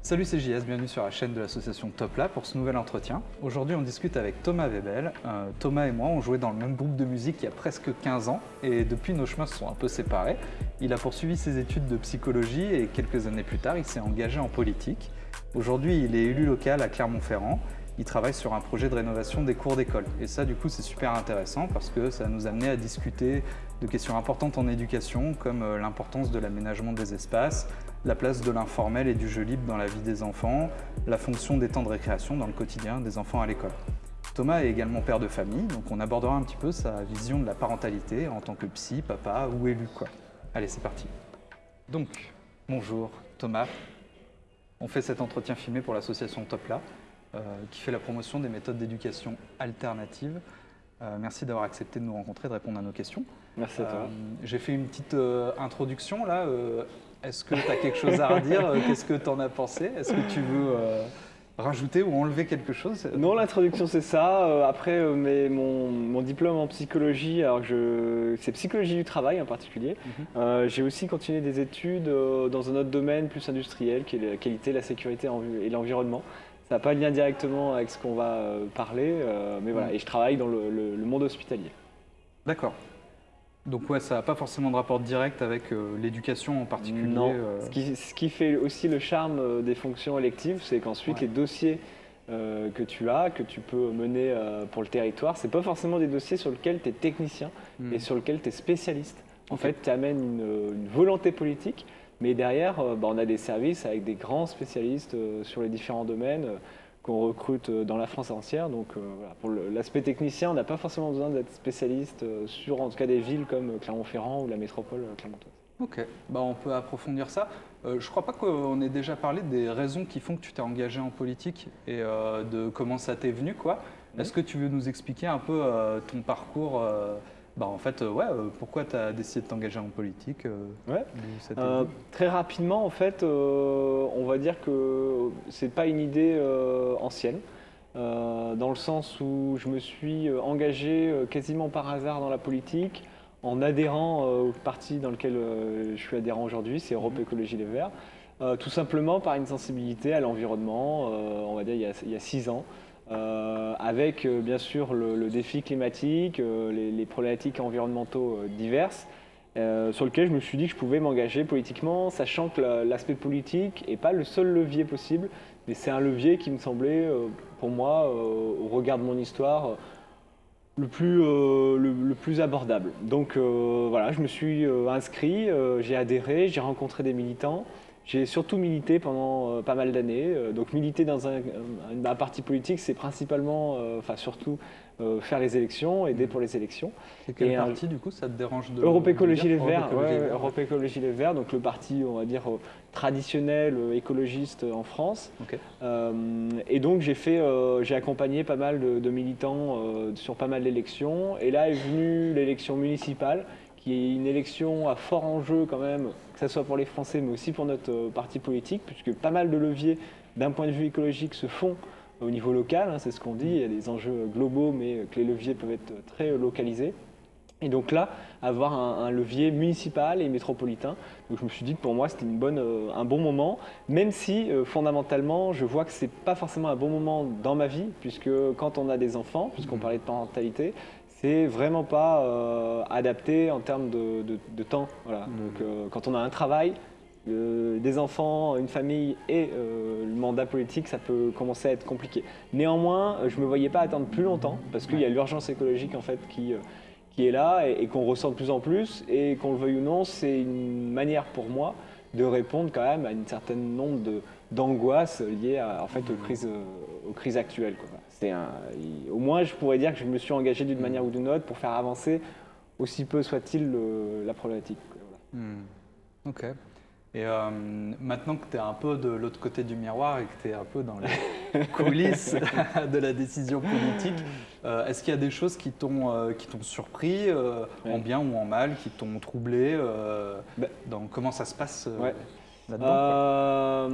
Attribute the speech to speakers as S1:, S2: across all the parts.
S1: Salut, c'est JS, bienvenue sur la chaîne de l'association Topla pour ce nouvel entretien. Aujourd'hui, on discute avec Thomas Webel. Euh, Thomas et moi, on jouait dans le même groupe de musique il y a presque 15 ans et depuis, nos chemins se sont un peu séparés. Il a poursuivi ses études de psychologie et quelques années plus tard, il s'est engagé en politique. Aujourd'hui, il est élu local à Clermont-Ferrand. Il travaille sur un projet de rénovation des cours d'école. Et ça, du coup, c'est super intéressant parce que ça nous a amené à discuter de questions importantes en éducation, comme euh, l'importance de l'aménagement des espaces, la place de l'informel et du jeu libre dans la vie des enfants, la fonction des temps de récréation dans le quotidien des enfants à l'école. Thomas est également père de famille, donc on abordera un petit peu sa vision de la parentalité en tant que psy, papa ou élu. Quoi. Allez, c'est parti. Donc, bonjour Thomas. On fait cet entretien filmé pour l'association Topla, euh, qui fait la promotion des méthodes d'éducation alternatives. Euh, merci d'avoir accepté de nous rencontrer, de répondre à nos questions.
S2: Merci à toi.
S1: Euh, J'ai fait une petite introduction là. Est-ce que tu as quelque chose à redire Euh, Qu'est-ce que tu en as pensé? Est-ce que tu veux euh, rajouter ou enlever quelque chose?
S2: Non, l'introduction c'est ça. Euh, Après, mais mon, mon diplôme en psychologie, alors je, c'est psychologie du travail en particulier.
S1: Mhm.
S2: Euh, J'ai aussi continué des études dans un autre domaine plus industriel, qui est la qualité, la sécurité et l'environnement. Ça n'a pas de lien directement avec ce qu'on va parler, mais voilà.
S1: Mhm.
S2: Et je travaille dans le, le- le monde hospitalier.
S1: D'accord. Donc ouais, ça n'a pas forcément de rapport direct avec euh, l'éducation en particulier.
S2: Non.
S1: euh,
S2: Ce, qui, ce qui fait aussi le charme euh, des fonctions électives, c'est qu'ensuite
S1: Ouais.
S2: les dossiers euh, que tu as, que tu peux mener pour le territoire, c'est pas forcément des dossiers sur lesquels tu es technicien
S1: hmm.
S2: et sur lesquels tu es spécialiste. En fait, tu amènes une, une volonté politique, mais derrière, bah, on a des services avec des grands spécialistes sur les différents domaines qu'on recrute euh, dans la France entière. Donc euh, voilà, pour l'aspect technicien, on n'a pas forcément besoin d'être spécialiste euh, sur en tout cas des villes comme Clermont-Ferrand ou la métropole clermontoise.
S1: Ok, bah, on peut approfondir ça. Euh, je crois pas qu'on ait déjà parlé des raisons qui font que tu t'es engagé en politique et euh, de comment ça t'est venu. quoi. Est-ce que tu veux nous expliquer un peu ton parcours bah, En fait, euh, ouais, euh, pourquoi tu as décidé de t'engager en politique euh,
S2: Ouais. Euh, très rapidement, en fait, euh, on va dire que c'est pas une idée euh, ancienne, dans le sens où je me suis engagé quasiment par hasard dans la politique, en adhérant au parti dans lequel je suis adhérent aujourd'hui, c'est Europe
S1: Mhm.
S2: Écologie Les Verts, tout simplement par une sensibilité à l'environnement, on va dire il y a, il y a six ans. Euh, avec euh, bien sûr le, défi climatique, euh, les, problématiques environnementaux diverses, sur lequel je me suis dit que je pouvais m'engager politiquement, sachant que la- l'aspect politique n'est pas le seul levier possible, mais c'est un levier qui me semblait, pour moi, au regard de mon histoire, le plus, le, plus abordable. Donc voilà, je me suis inscrit, j'ai adhéré, j'ai rencontré des militants. J'ai surtout milité pendant euh, pas mal d'années. Euh, donc militer dans un, parti politique, c'est principalement, euh, enfin surtout, euh, faire les élections, aider pour les élections.
S1: C'est quel
S2: et un-
S1: parti, du coup, ça te dérange de
S2: Europe Écologie Les
S1: Europe
S2: Verts,
S1: Écologie
S2: ouais. Europe Écologie Les Verts, donc le parti, on va dire, traditionnel, écologiste en France. Euh, et donc j'ai fait, euh, j'ai accompagné pas mal de, de militants sur pas mal d'élections. Et là est venue l'élection municipale, qui est une élection à fort enjeu quand même, que ce soit pour les Français, mais aussi pour notre euh, parti politique, puisque pas mal de leviers d'un point de vue écologique se font au niveau local, hein, c'est ce qu'on dit, il y a des enjeux globaux, mais que les leviers peuvent être très localisés. Et donc là, avoir un, un levier municipal et métropolitain. Donc je me suis dit que pour moi, c'était une bonne, euh, un bon moment, même si euh, fondamentalement, je vois que c'est pas forcément un bon moment dans ma vie, puisque quand on a des enfants, puisqu'on
S1: Mhm.
S2: parlait de parentalité, c'est vraiment pas euh, adapté en termes de, de- de temps. Voilà.
S1: Mhm.
S2: Donc euh, quand on a un travail, euh, des enfants, une famille et le mandat politique, ça peut commencer à être compliqué. Néanmoins, je ne me voyais pas attendre plus longtemps parce qu'il y a l'urgence écologique en fait qui, qui est là et, et qu'on ressent de plus en plus et qu'on le veuille ou non, c'est une manière pour moi de répondre quand même à une certaine nombre d'angoisses liées à, en fait aux crises, euh, aux crises actuelles. quoi. C'est un- il- au moins, je pourrais dire que je me suis engagé d'une manière ou d'une autre pour faire avancer aussi peu soit-il la problématique. Voilà.
S1: Hmm. Ok. Et euh, maintenant que tu es un peu de l'autre côté du miroir et que tu es un peu dans les coulisses de la décision politique, euh, est-ce qu'il y a des choses qui t'ont euh, surpris, euh, en bien ou en mal, qui t'ont troublé
S2: Bah.
S1: dans Comment ça se passe
S2: Ouais.
S1: là-dedans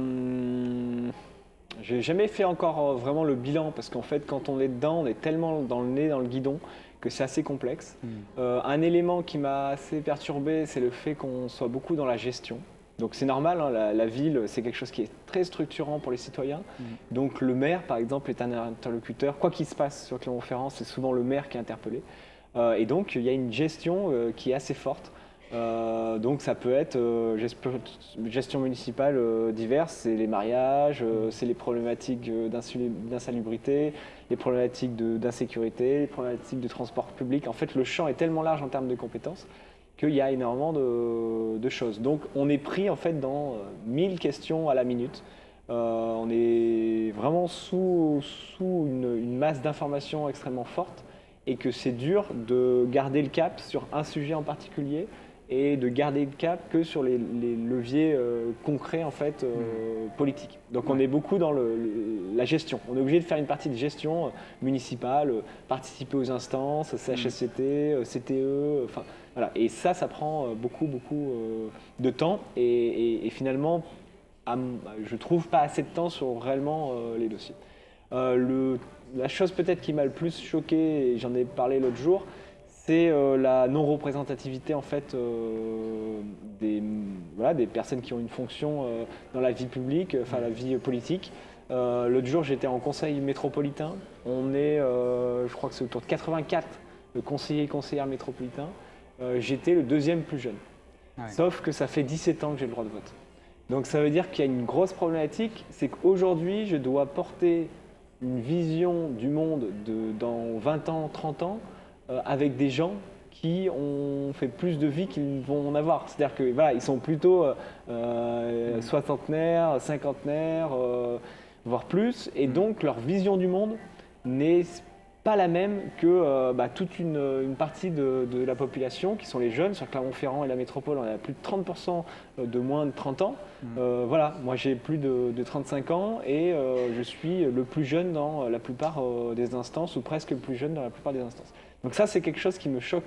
S2: J'ai jamais fait encore euh, vraiment le bilan parce qu'en fait, quand on est dedans, on est tellement dans le nez, dans le guidon que c'est assez complexe.
S1: Hmm.
S2: Euh, un élément qui m'a assez perturbé, c'est le fait qu'on soit beaucoup dans la gestion. Donc c'est normal, hein, la, ville, c'est quelque chose qui est très structurant pour les citoyens. Mm. Donc le maire, par exemple, est un interlocuteur. Quoi qu'il se passe sur Clermont-Ferrand, c'est souvent le maire qui est interpellé. Euh, et donc il y a une gestion euh, qui est assez forte. Euh, donc ça peut être gestion municipale diverse, c'est les mariages, c'est les problématiques d'insalubrité, les problématiques d'insécurité, les problématiques de transport public. En fait, le champ est tellement large en termes de compétences qu'il y a énormément de, choses. Donc on est pris en fait dans 1000 questions à la minute. on est vraiment sous, sous une masse d'informations extrêmement forte et que c'est dur de garder le cap sur un sujet en particulier et de garder le cap que sur les, leviers euh, concrets en fait euh, mmh. politiques. Donc on est beaucoup dans la gestion. On est obligé de faire une partie de gestion euh, municipale, participer aux instances, CHSCT, CTE, enfin voilà. Et ça, ça prend beaucoup beaucoup de temps et, finalement, je trouve pas assez de temps sur réellement les dossiers. le la chose peut-être qui m'a le plus choqué, et j'en ai parlé l'autre jour, c'est euh, la non-représentativité en fait euh, des, des personnes qui ont une fonction euh, dans la vie publique, enfin la vie politique. l'autre jour, j'étais en conseil métropolitain. On est, je crois que c'est autour de 84 conseillers et conseillères métropolitains. j'étais le deuxième plus jeune. Sauf que ça fait 17 ans que j'ai le droit de vote. Donc ça veut dire qu'il y a une grosse problématique, c'est qu'aujourd'hui, je dois porter une vision du monde de, dans 20 ans, 30 ans, avec des gens qui ont fait plus de vie qu'ils vont en avoir. C'est-à-dire que voilà, ils sont plutôt euh, euh soixantenaires, cinquantenaires, euh, voire plus, et mm. donc leur vision du monde n'est pas la même que euh, bah, toute une, partie de, la population, qui sont les jeunes. Sur Clermont-Ferrand et la métropole, on a plus de 30% de moins de 30 ans. Euh, voilà, moi j'ai plus de, 35 ans et euh, je suis le plus jeune dans la plupart des instances, ou presque le plus jeune dans la plupart des instances. Donc ça, c'est quelque chose qui me choque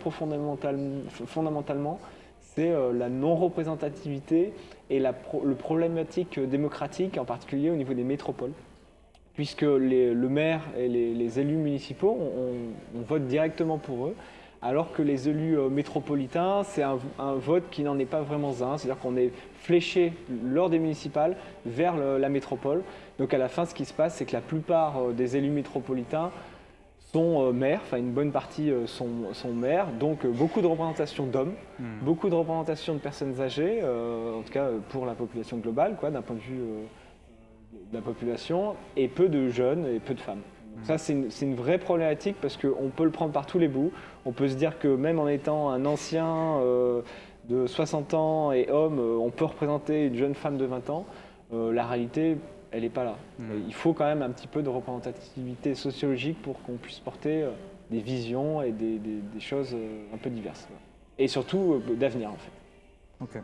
S2: fondamentalement, c'est la non-représentativité et la le problématique démocratique, en particulier au niveau des métropoles. Puisque le maire et les, élus municipaux, on, vote directement pour eux, alors que les élus euh, métropolitains, c'est un, vote qui n'en est pas vraiment un, c'est-à-dire qu'on est fléché lors des municipales vers la métropole. Donc à la fin, ce qui se passe, c'est que la plupart euh, des élus métropolitains sont euh, maires, enfin une bonne partie sont, maires, donc beaucoup de représentation d'hommes, hmm. beaucoup de représentation de personnes âgées, en tout cas pour la population globale, d'un point de vue de la population et peu de jeunes et peu de femmes. ça, c'est une, vraie problématique parce qu'on peut le prendre par tous les bouts. On peut se dire que même en étant un ancien euh, de 60 ans et homme, euh, on peut représenter une jeune femme de 20 ans. Euh, la réalité, elle n'est pas là. Mmh. Il faut quand même un petit peu de représentativité sociologique pour qu'on puisse porter des visions et des, choses un peu diverses. Et surtout d'avenir, en fait.
S1: Ok.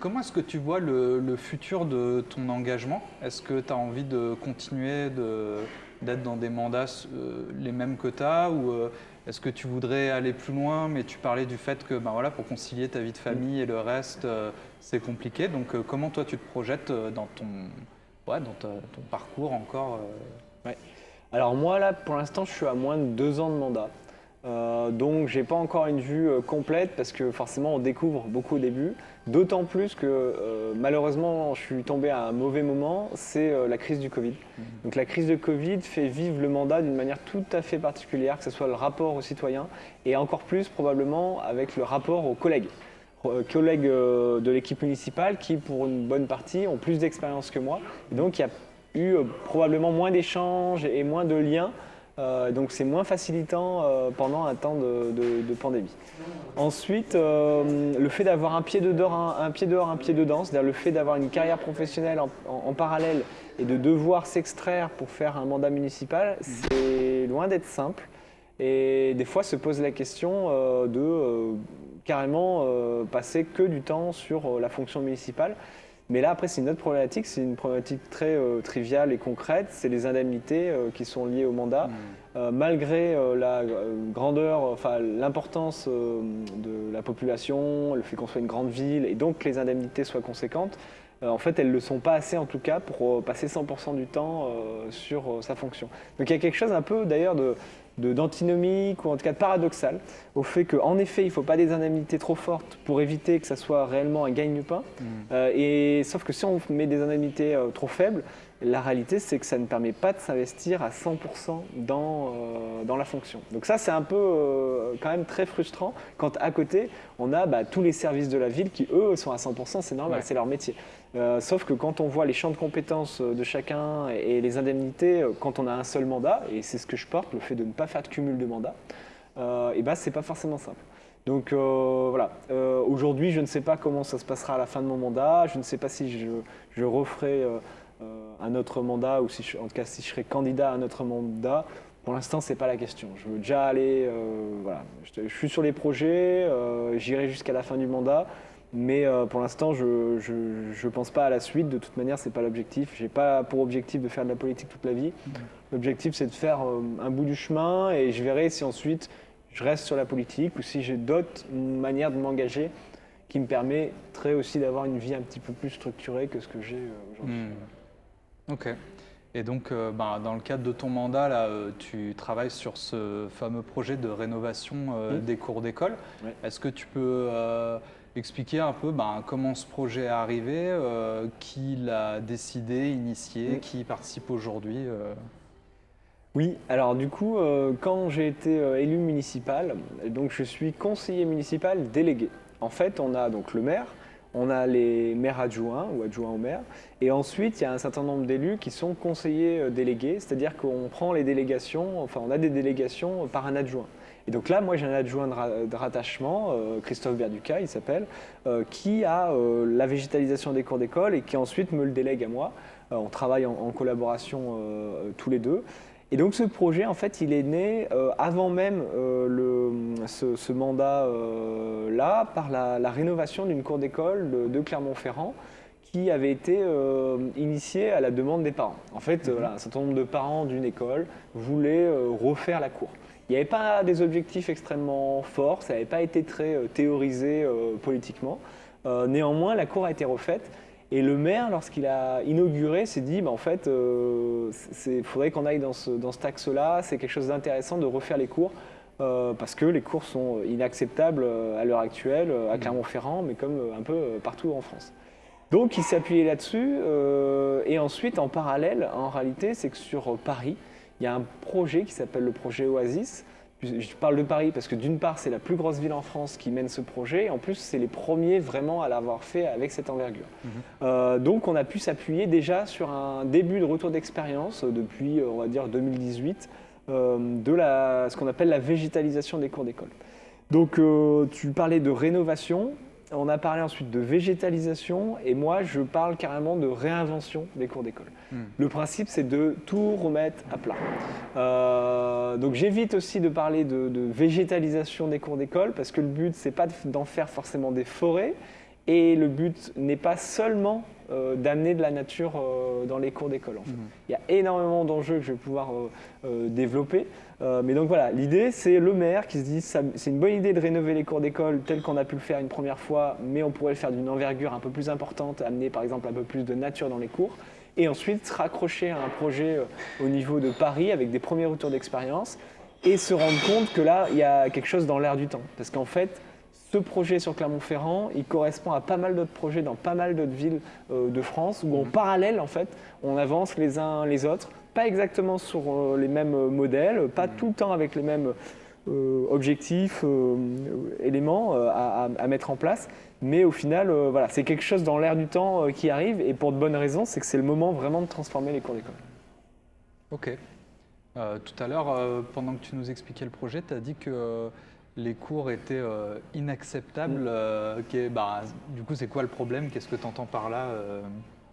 S1: Comment est-ce que tu vois le, futur de ton engagement? Est-ce que tu as envie de continuer d'être dans des mandats euh, les mêmes que tu as ou euh, est-ce que tu voudrais aller plus loin mais tu parlais du fait que ben pour concilier ta vie de famille et le reste, euh, c'est compliqué. Donc comment toi tu te projettes dans ton, ouais, dans ton parcours encore.
S2: Alors moi là pour l'instant je suis à moins de deux ans de mandat. Euh, donc j'ai pas encore une vue euh, complète parce que forcément on découvre beaucoup au début. D'autant plus que euh, malheureusement je suis tombé à un mauvais moment, c'est la crise du Covid. Mhm. Donc la crise de Covid fait vivre le mandat d'une manière tout à fait particulière, que ce soit le rapport aux citoyens et encore plus probablement avec le rapport aux collègues. collègues de l'équipe municipale qui pour une bonne partie ont plus d'expérience que moi. donc il y a eu probablement moins d'échanges et moins de liens euh, donc c'est moins facilitant euh, pendant un temps de, pandémie. Ensuite, euh, le fait d'avoir un pied dehors, un, pied dehors, un pied dedans, c'est-à-dire le fait d'avoir une carrière professionnelle en, parallèle et de devoir s'extraire pour faire un mandat municipal, c'est loin d'être simple. Et des fois se pose la question de carrément passer que du temps sur la fonction municipale. Mais là, après, c'est une autre problématique, c'est une problématique très euh, triviale et concrète, c'est les indemnités euh, qui sont liées au mandat. Hmm. Euh, malgré la grandeur, enfin l'importance de la population, le fait qu'on soit une grande ville et donc que les indemnités soient conséquentes, en fait, elles ne le sont pas assez en tout cas pour passer 100% du temps sur sa fonction. Donc il y a quelque chose un peu d'ailleurs de d'antinomique ou en tout cas de paradoxal au fait qu'en effet, il ne faut pas des indemnités trop fortes pour éviter que ça soit réellement un gagne-pain. Mmh. Euh, et sauf que si on met des indemnités euh, trop faibles, la réalité, c'est que ça ne permet pas de s'investir à 100% dans, euh, dans la fonction. Donc ça, c'est un peu quand même très frustrant quand à côté, on a bah, tous les services de la ville qui, eux, sont à 100%, c'est normal, c'est leur métier. sauf que quand on voit les champs de compétences de chacun et les indemnités, quand on a un seul mandat, et c'est ce que je porte, le fait de ne pas faire de cumul de mandats, euh, et ben c'est pas forcément simple. Donc euh, voilà, euh, aujourd'hui je ne sais pas comment ça se passera à la fin de mon mandat, je ne sais pas si je, je referai un autre mandat ou si je, en tout cas si je serai candidat à un autre mandat. Pour l'instant, ce n'est pas la question. Je veux déjà aller, voilà, je, suis sur les projets, j'irai jusqu'à la fin du mandat, mais pour l'instant, je ne pense pas à la suite. De toute manière, ce n'est pas l'objectif. Je n'ai pas pour objectif de faire de la politique toute la vie. Mmh. L'objectif, c'est de faire un bout du chemin et je verrai si ensuite je reste sur la politique ou si j'ai d'autres manières de m'engager qui me permettraient aussi d'avoir une vie un petit peu plus structurée que ce que j'ai euh, aujourd'hui.
S1: Hmm. Ok. Et donc, euh, bah, dans le cadre de ton mandat, là, euh, tu travailles sur ce fameux projet de rénovation hmm. des cours d'école. Est-ce que tu peux expliquer un peu bah, comment ce projet est arrivé, qui l'a décidé, initié, qui participe aujourd'hui
S2: oui, alors du coup, euh, quand j'ai été euh, élu municipal, donc je suis conseiller municipal délégué. En fait, on a donc le maire, on a les maires adjoints ou adjoints au maire, et ensuite il y a un certain nombre d'élus qui sont conseillers euh, délégués, c'est-à-dire qu'on prend les délégations, enfin on a des délégations par un adjoint. Et donc là, moi j'ai un adjoint de, rattachement, Christophe Berduca, il s'appelle, qui a la végétalisation des cours d'école et qui ensuite me le délègue à moi. on travaille en collaboration tous les deux. Et donc ce projet, en fait, il est né euh, avant même euh, le, ce, mandat-là euh, par la, rénovation d'une cour d'école de, Clermont-Ferrand qui avait été initiée à la demande des parents. En fait, mhm. un certain nombre de parents d'une école voulaient refaire la cour. Il n'y avait pas des objectifs extrêmement forts, ça n'avait pas été très théorisé politiquement. néanmoins, la cour a été refaite et le maire, lorsqu'il a inauguré, s'est dit, bah, en fait, il euh, faudrait qu'on aille dans ce, dans axe-là, c'est quelque chose d'intéressant de refaire les cours, euh, parce que les cours sont inacceptables euh, à l'heure actuelle, à mmh. Clermont-Ferrand, mais comme un peu partout en France. Donc il s'est appuyé là-dessus, et ensuite, en parallèle, en réalité, c'est que sur Paris, il y a un projet qui s'appelle le projet Oasis, je parle de Paris parce que d'une part, c'est la plus grosse ville en France qui mène ce projet. Et en plus, c'est les premiers vraiment à l'avoir fait avec cette envergure. Mhm. Euh, donc, on a pu s'appuyer déjà sur un début de retour d'expérience euh, depuis, euh, on va dire, 2018, de la, ce qu'on appelle la végétalisation des cours d'école. Donc, tu parlais de rénovation. On a parlé ensuite de végétalisation et moi je parle carrément de réinvention des cours d'école. Hmm. Le principe c'est de tout remettre à plat. Euh, donc j'évite aussi de parler de, végétalisation des cours d'école parce que le but c'est pas d'en faire forcément des forêts et le but n'est pas seulement euh, d'amener de la nature euh, dans les cours d'école. Hmm. Il y a énormément d'enjeux que je vais pouvoir développer. Euh, mais donc voilà, l'idée c'est le maire qui se dit c'est une bonne idée de rénover les cours d'école tel qu'on a pu le faire une première fois, mais on pourrait le faire d'une envergure un peu plus importante, amener par exemple un peu plus de nature dans les cours, et ensuite se raccrocher à un projet au niveau de Paris avec des premiers retours d'expérience, et se rendre compte que là il y a quelque chose dans l'air du temps. Parce qu'en fait, ce projet sur Clermont-Ferrand, il correspond à pas mal d'autres projets dans pas mal d'autres villes euh, de France, où en mmh. parallèle, en fait, on avance les uns les autres pas exactement sur euh, les mêmes euh, modèles, pas tout le temps avec les mêmes euh, objectifs, éléments à, mettre en place. Mais au final, voilà, c'est quelque chose dans l'air du temps qui arrive et pour de bonnes raisons, c'est que c'est le moment vraiment de transformer les cours d'école.
S1: Ok. tout à l'heure, pendant que tu nous expliquais le projet, tu as dit que les cours étaient inacceptables. Mm. bah, du coup, c'est quoi le problème? Qu'est-ce que tu entends par là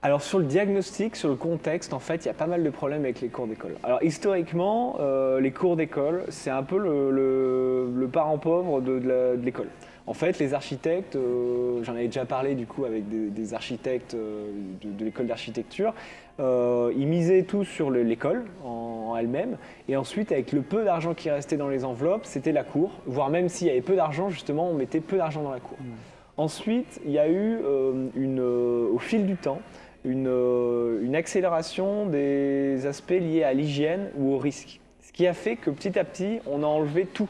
S2: alors sur le diagnostic, sur le contexte, en fait, il y a pas mal de problèmes avec les cours d'école. Alors historiquement, euh, les cours d'école, c'est un peu le, parent pauvre de, l'école. En fait, les architectes, euh, j'en avais déjà parlé du coup avec des, architectes euh, de, l'école d'architecture, ils misaient tout sur l'école en, elle-même, et ensuite avec le peu d'argent qui restait dans les enveloppes, c'était la cour, voire même s'il y avait peu d'argent, justement, on mettait peu d'argent dans la cour. Mmh. Ensuite, il y a eu une, au fil du temps, une, euh, une accélération des aspects liés à l'hygiène ou au risque. Ce qui a fait que petit à petit, on a enlevé tout.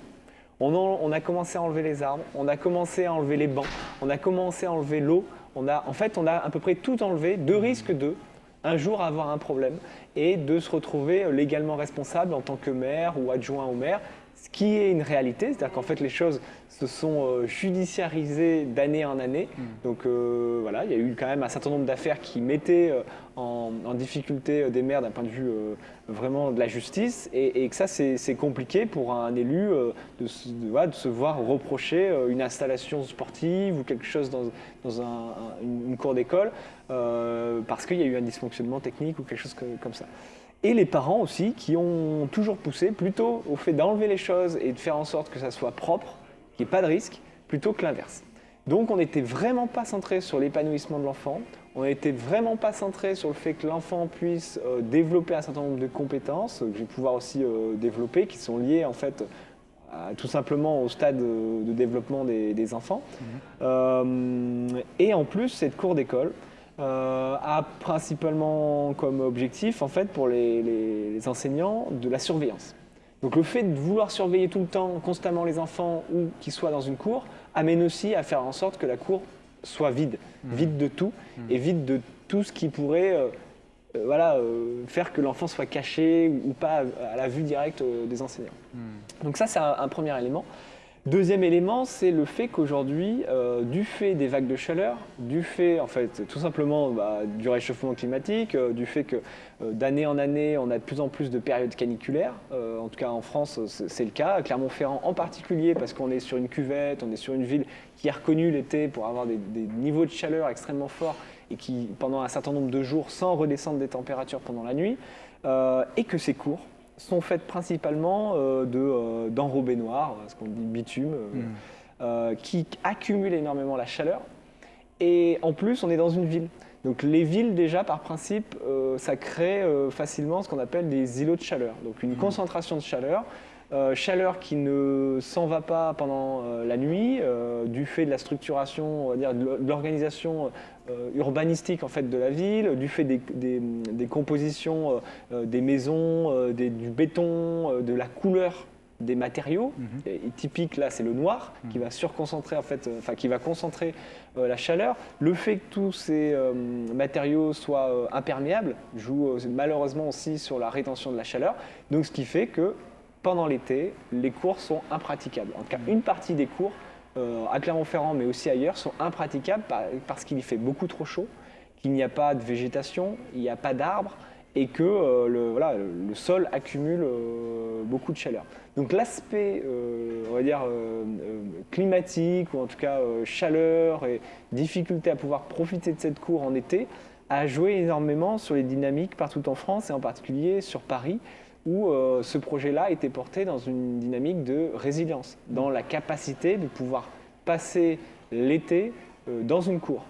S2: On, a commencé à enlever les arbres, on a commencé à enlever les bancs, on a commencé à enlever l'eau. En fait, on a à peu près tout enlevé, de risque de un jour avoir un problème et de se retrouver légalement responsable en tant que maire ou adjoint au maire ce qui est une réalité, c'est-à-dire qu'en fait les choses se sont euh, judiciarisées d'année en année. Hmm. Donc euh, voilà, il y a eu quand même un certain nombre d'affaires qui mettaient euh, en, difficulté des maires d'un point de vue vraiment de la justice, et, que ça c'est compliqué pour un élu de, se voir reprocher une installation sportive ou quelque chose dans, une, cour d'école parce qu'il y a eu un dysfonctionnement technique ou quelque chose comme ça et les parents aussi qui ont toujours poussé plutôt au fait d'enlever les choses et de faire en sorte que ça soit propre, qu'il n'y ait pas de risque, plutôt que l'inverse. Donc on n'était vraiment pas centré sur l'épanouissement de l'enfant, on n'était vraiment pas centré sur le fait que l'enfant puisse euh, développer un certain nombre de compétences que je vais pouvoir aussi euh, développer, qui sont liées en fait tout simplement au stade de, développement des, enfants. Mmh. Euh, et en plus, cette cour d'école, euh, a principalement comme objectif, en fait, pour les, enseignants, de la surveillance. Donc le fait de vouloir surveiller tout le temps, constamment les enfants ou qu'ils soient dans une cour, amène aussi à faire en sorte que la cour soit vide, mmh. vide de tout mmh. et vide de tout ce qui pourrait euh, euh, voilà, faire que l'enfant soit caché ou, pas à, la vue directe des enseignants. Mmh. Donc ça, c'est un, premier élément. Deuxième élément, c'est le fait qu'aujourd'hui, euh, du fait des vagues de chaleur, du fait, en fait, tout simplement bah, du réchauffement climatique, euh, du fait que euh, d'année en année, on a de plus en plus de périodes caniculaires, en tout cas en France, c'est le cas, Clermont-Ferrand en particulier, parce qu'on est sur une cuvette, on est sur une ville qui est reconnue l'été pour avoir des, des, niveaux de chaleur extrêmement forts et qui, pendant un certain nombre de jours, sans redescendre des températures pendant la nuit, et que c'est court sont faites principalement euh, euh, d'enrobés noirs, ce qu'on dit bitume, euh, hmm. qui accumulent énormément la chaleur. Et en plus, on est dans une ville. Donc les villes, déjà, par principe, ça crée facilement ce qu'on appelle des îlots de chaleur. Donc une hmm. concentration de chaleur euh, chaleur qui ne s'en va pas pendant euh, la nuit, euh, du fait de la structuration, on va dire, de l'organisation urbanistique en fait de la ville, du fait des, compositions des maisons, du béton, de la couleur des matériaux. Mhm. typique là, c'est le noir qui mhm. va surconcentrer en fait, enfin qui va concentrer la chaleur. Le fait que tous ces matériaux soient imperméables joue malheureusement aussi sur la rétention de la chaleur. Donc ce qui fait que pendant l'été, les cours sont impraticables. En tout cas, une partie des cours euh, à Clermont-Ferrand, mais aussi ailleurs, sont impraticables parce qu'il y fait beaucoup trop chaud, qu'il n'y a pas de végétation, il n'y a pas d'arbres et que euh, le, sol accumule euh, beaucoup de chaleur. Donc l'aspect, climatique, ou en tout cas chaleur et difficulté à pouvoir profiter de cette cour en été, a joué énormément sur les dynamiques partout en France et en particulier sur Paris où euh, ce projet-là était porté dans une dynamique de résilience, dans la capacité de pouvoir passer l'été euh, dans une cour.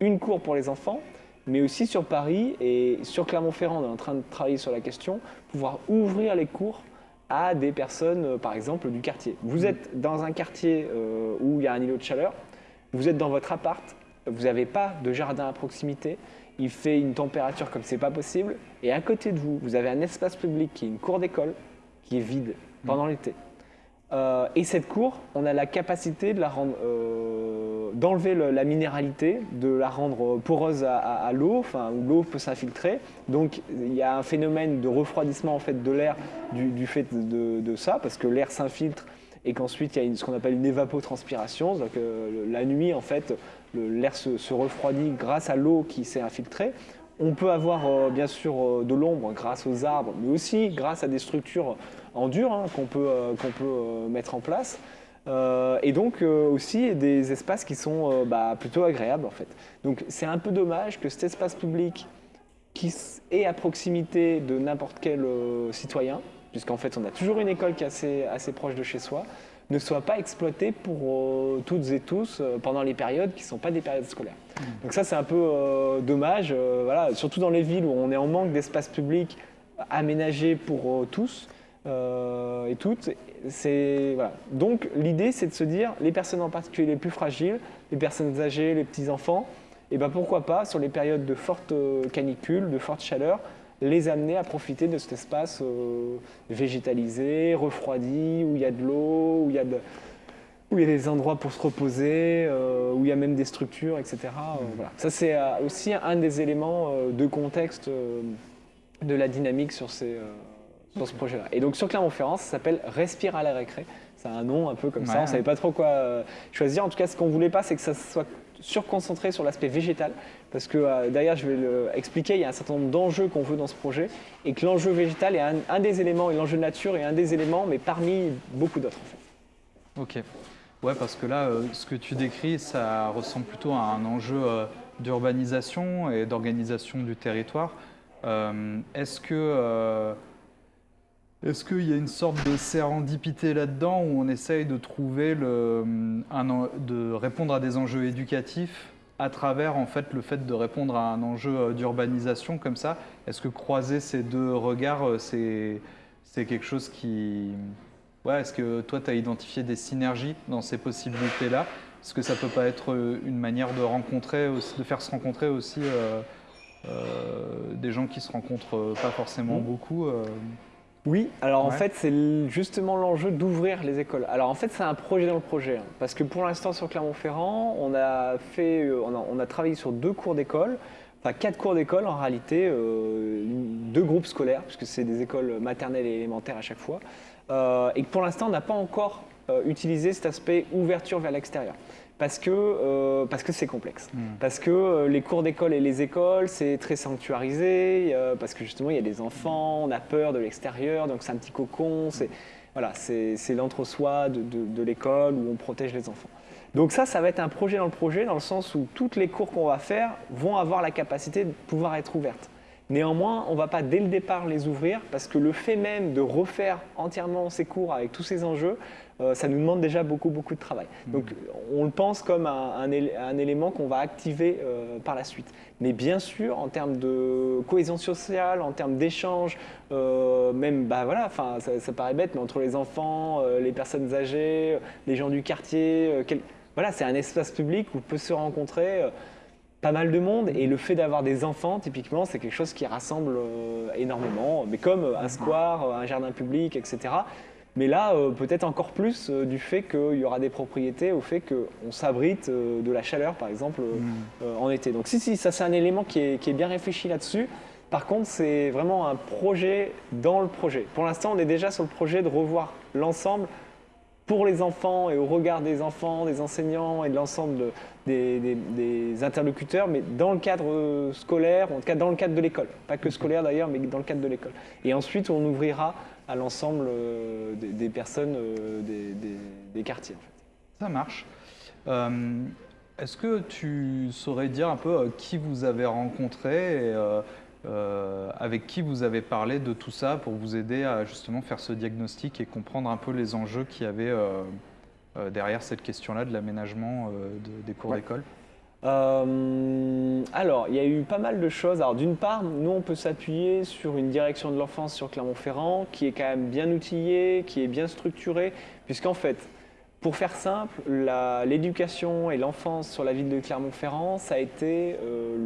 S2: Une cour pour les enfants, mais aussi sur Paris et sur Clermont-Ferrand, on est en train de travailler sur la question, pouvoir ouvrir les cours à des personnes, euh, par exemple, du quartier. Vous êtes dans un quartier où il y a un îlot de chaleur, vous êtes dans votre appart, vous n'avez pas de jardin à proximité, il fait une température comme c'est pas possible, et à côté de vous, vous avez un espace public qui est une cour d'école qui est vide pendant mm. l'été. Euh, et cette cour, on a la capacité de la rendre, euh, d'enlever la minéralité, de la rendre poreuse à, l'eau, enfin où l'eau peut s'infiltrer. Donc il y a un phénomène de refroidissement en fait de l'air du, fait de, ça, parce que l'air s'infiltre et qu'ensuite il y a ce qu'on appelle une évapotranspiration. Donc euh, la nuit en fait, l'air se, refroidit grâce à l'eau qui s'est infiltrée. On peut avoir euh, bien sûr euh, de l'ombre grâce aux arbres, mais aussi grâce à des structures en dur hein, qu'on peut, euh, peut mettre en place. et donc aussi des espaces qui sont bah, plutôt agréables en fait. Donc c'est un peu dommage que cet espace public qui est à proximité de n'importe quel citoyen, puisqu'en fait on a toujours une école qui est assez, assez proche de chez soi, ne soit pas exploité pour euh, toutes et tous euh, pendant les périodes qui ne sont pas des périodes scolaires. Mmh. Donc ça, c'est un peu euh, dommage, voilà, surtout dans les villes où on est en manque d'espace public aménagé pour tous et toutes. Voilà. Donc l'idée, c'est de se dire, les personnes en particulier les plus fragiles, les personnes âgées, les petits-enfants, et ben pourquoi pas, sur les périodes de forte canicule, de forte chaleur, les amener à profiter de cet espace euh, végétalisé, refroidi, où il y a de l'eau, où il y a où il y a des endroits pour se reposer, euh, où il y a même des structures, etc. Mmh. Ça, c'est aussi un des éléments de contexte de la dynamique sur, ces, sur ce projet-là. Et donc sur Clermont-Ferrand, ça s'appelle Respire à la récré. C'est un nom un peu comme ça, on ne savait pas trop quoi choisir. En tout cas, ce qu'on voulait pas, c'est que ça soit surconcentré sur l'aspect végétal, parce que euh, derrière, je vais l'expliquer, il y a un certain nombre d'enjeux qu'on veut dans ce projet, et que l'enjeu végétal est un, des éléments, et l'enjeu nature est un des éléments, mais parmi beaucoup d'autres en
S1: fait. Ok. Ouais, parce que là, euh, ce que tu décris, ça ressemble plutôt à un enjeu euh, d'urbanisation et d'organisation du territoire. Est-ce que est-ce qu'il y a une sorte de sérendipité là-dedans où on essaye de trouver le, de répondre à des enjeux éducatifs à travers en fait le fait de répondre à un enjeu euh, d'urbanisation comme ça? Est-ce que croiser ces deux regards, euh, c'est, quelque chose qui... Ouais, est-ce que toi, tu as identifié des synergies dans ces possibilités-là? Est-ce que ça peut pas être euh, une manière de rencontrer, de faire se rencontrer aussi des gens qui se rencontrent pas forcément mmh. beaucoup
S2: oui, alors en fait, c'est justement l'enjeu d'ouvrir les écoles. Alors en fait, c'est un projet dans le projet. Hein, parce que pour l'instant, sur Clermont-Ferrand, on, a fait, euh, on, a, travaillé sur deux cours d'école, enfin quatre cours d'école en réalité, euh, deux groupes scolaires, puisque c'est des écoles maternelles et élémentaires à chaque fois. Euh, et que pour l'instant, on n'a pas encore utilisé cet aspect ouverture vers l'extérieur parce que euh, parce que c'est complexe. Hmm. Parce que euh, les cours d'école et les écoles, c'est très sanctuarisé, parce que justement, il y a des enfants, on a peur de l'extérieur, donc c'est un petit cocon, c'est voilà, l'entre-soi de, de, l'école où on protège les enfants. Donc ça, ça va être un projet dans le projet, dans le sens où toutes les cours qu'on va faire vont avoir la capacité de pouvoir être ouvertes. Néanmoins, on ne va pas dès le départ les ouvrir parce que le fait même de refaire entièrement ces cours avec tous ces enjeux, euh, ça nous demande déjà beaucoup, beaucoup de travail. Mmh. Donc on le pense comme un, élément qu'on va activer euh, par la suite. Mais bien sûr, en termes de cohésion sociale, en termes d'échange, euh, même, bah voilà, ça, ça paraît bête, mais entre les enfants, les personnes âgées, les gens du quartier, voilà, c'est un espace public où peut se rencontrer pas mal de monde et le fait d'avoir des enfants, typiquement, c'est quelque chose qui rassemble euh, énormément, mais comme euh, un square, euh, un jardin public, etc. Mais là, peut-être encore plus du fait qu'il y aura des propriétés, au fait qu'on s'abrite de la chaleur, par exemple, mm. en été. Donc si, si, ça c'est un élément qui est, qui est bien réfléchi là-dessus. Par contre, c'est vraiment un projet dans le projet. Pour l'instant, on est déjà sur le projet de revoir l'ensemble pour les enfants et au regard des enfants, des enseignants et de l'ensemble des, interlocuteurs, mais dans le cadre scolaire, en tout cas dans le cadre de l'école. Pas que scolaire d'ailleurs, mais dans le cadre de l'école. Et ensuite, on ouvrira à l'ensemble euh, des, personnes euh, des, quartiers. En fait.
S1: Ça marche. Euh, est-ce que tu saurais dire un peu qui vous avez rencontré et euh, avec qui vous avez parlé de tout ça pour vous aider à justement faire ce diagnostic et comprendre un peu les enjeux qu'il y avait derrière cette question-là de l'aménagement des cours d'école?
S2: Alors, il y a eu pas mal de choses. Alors, d'une part, nous, on peut s'appuyer sur une direction de l'enfance sur Clermont-Ferrand qui est quand même bien outillée, qui est bien structurée, puisqu'en fait, pour faire simple, l'éducation et l'enfance sur la ville de Clermont-Ferrand, ça a été euh,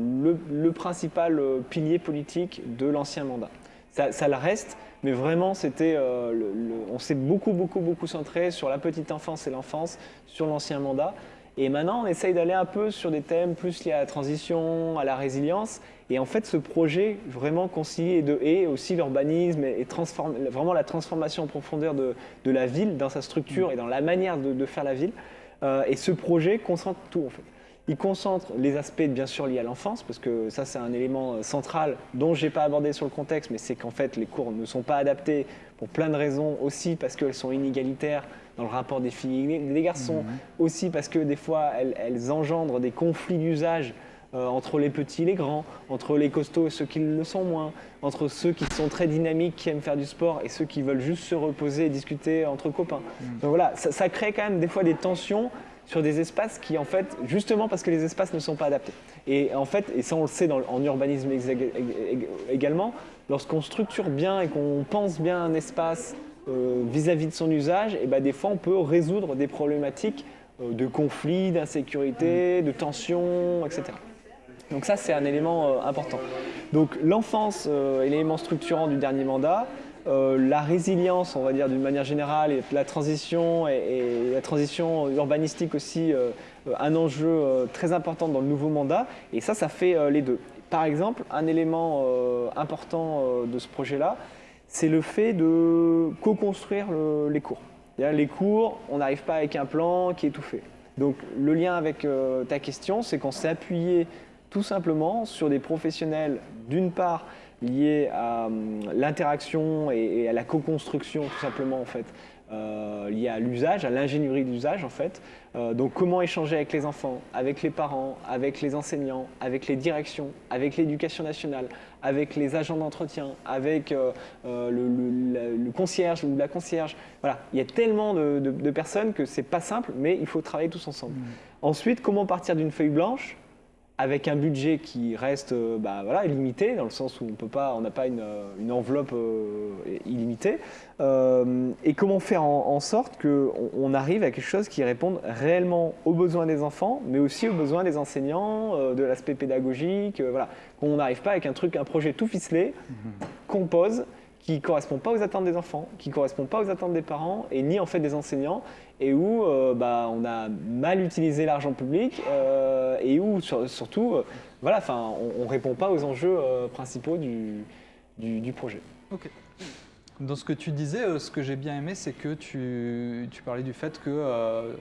S2: le, principal euh, pilier politique de l'ancien mandat. Ça, le reste, mais vraiment, euh, on s'est beaucoup, beaucoup, beaucoup centré sur la petite enfance et l'enfance, sur l'ancien mandat. Et maintenant, on essaye d'aller un peu sur des thèmes plus liés à la transition, à la résilience. Et en fait, ce projet vraiment concilié de et aussi l'urbanisme et, vraiment la transformation en profondeur de, la ville dans sa structure et dans la manière de, faire la ville. Euh, et ce projet concentre tout en fait. Il concentre les aspects bien sûr liés à l'enfance, parce que ça c'est un élément euh, central dont je n'ai pas abordé sur le contexte, mais c'est qu'en fait les cours ne sont pas adaptés pour plein de raisons, aussi parce qu'elles sont inégalitaires dans le rapport des filles et des garçons, mhm. aussi parce que des fois elles, engendrent des conflits d'usage euh, entre les petits et les grands, entre les costauds et ceux qui le sont moins, entre ceux qui sont très dynamiques, qui aiment faire du sport et ceux qui veulent juste se reposer et discuter entre copains. Mhm. Donc voilà, ça, ça crée quand même des fois des tensions sur des espaces qui, en fait, justement parce que les espaces ne sont pas adaptés. Et en fait, et ça on le sait en urbanisme également, lorsqu'on structure bien et qu'on pense bien un espace euh, vis-à-vis de son usage, et ben des fois on peut résoudre des problématiques euh, de conflits, d'insécurité, de tensions, etc. Donc ça c'est un élément euh, important. Donc l'enfance, élément structurant du dernier mandat, la résilience, on va dire d'une manière générale, et la transition et, la transition urbanistique aussi, un enjeu très important dans le nouveau mandat. Et ça, ça fait les deux. Par exemple, un élément important de ce projet-là, c'est le fait de co-construire les cours. Les cours, on n'arrive pas avec un plan qui est tout fait. Donc le lien avec euh, ta question, c'est qu'on s'est appuyé tout simplement sur des professionnels, d'une part, liés à hum, l'interaction et, à la co-construction, tout simplement, en fait, euh, à l'usage, à l'ingénierie d'usage, en fait. Euh, donc comment échanger avec les enfants, avec les parents, avec les enseignants, avec les directions, avec l'éducation nationale, avec les agents d'entretien, avec euh, euh, le, concierge ou la concierge. Voilà, il y a tellement de, personnes que c'est pas simple, mais il faut travailler tous ensemble. Mmh. Ensuite, comment partir d'une feuille blanche avec un budget qui reste euh, bah, voilà, limité, dans le sens où on n'a pas une, une enveloppe illimitée, et comment faire en, sorte qu'on on arrive à quelque chose qui réponde réellement aux besoins des enfants, mais aussi aux besoins des enseignants, de l'aspect pédagogique, voilà, qu'on n'arrive pas avec un truc, un projet tout ficelé, qu'on pose, qui ne correspond pas aux attentes des enfants, qui ne correspond pas aux attentes des parents et ni en fait des enseignants, et où euh, bah, on a mal utilisé l'argent public euh, et où surtout, euh, voilà, on ne répond pas aux enjeux principaux du, du, projet.
S1: Ok. Dans ce que tu disais, ce que j'ai bien aimé, c'est que tu, tu, parlais du fait que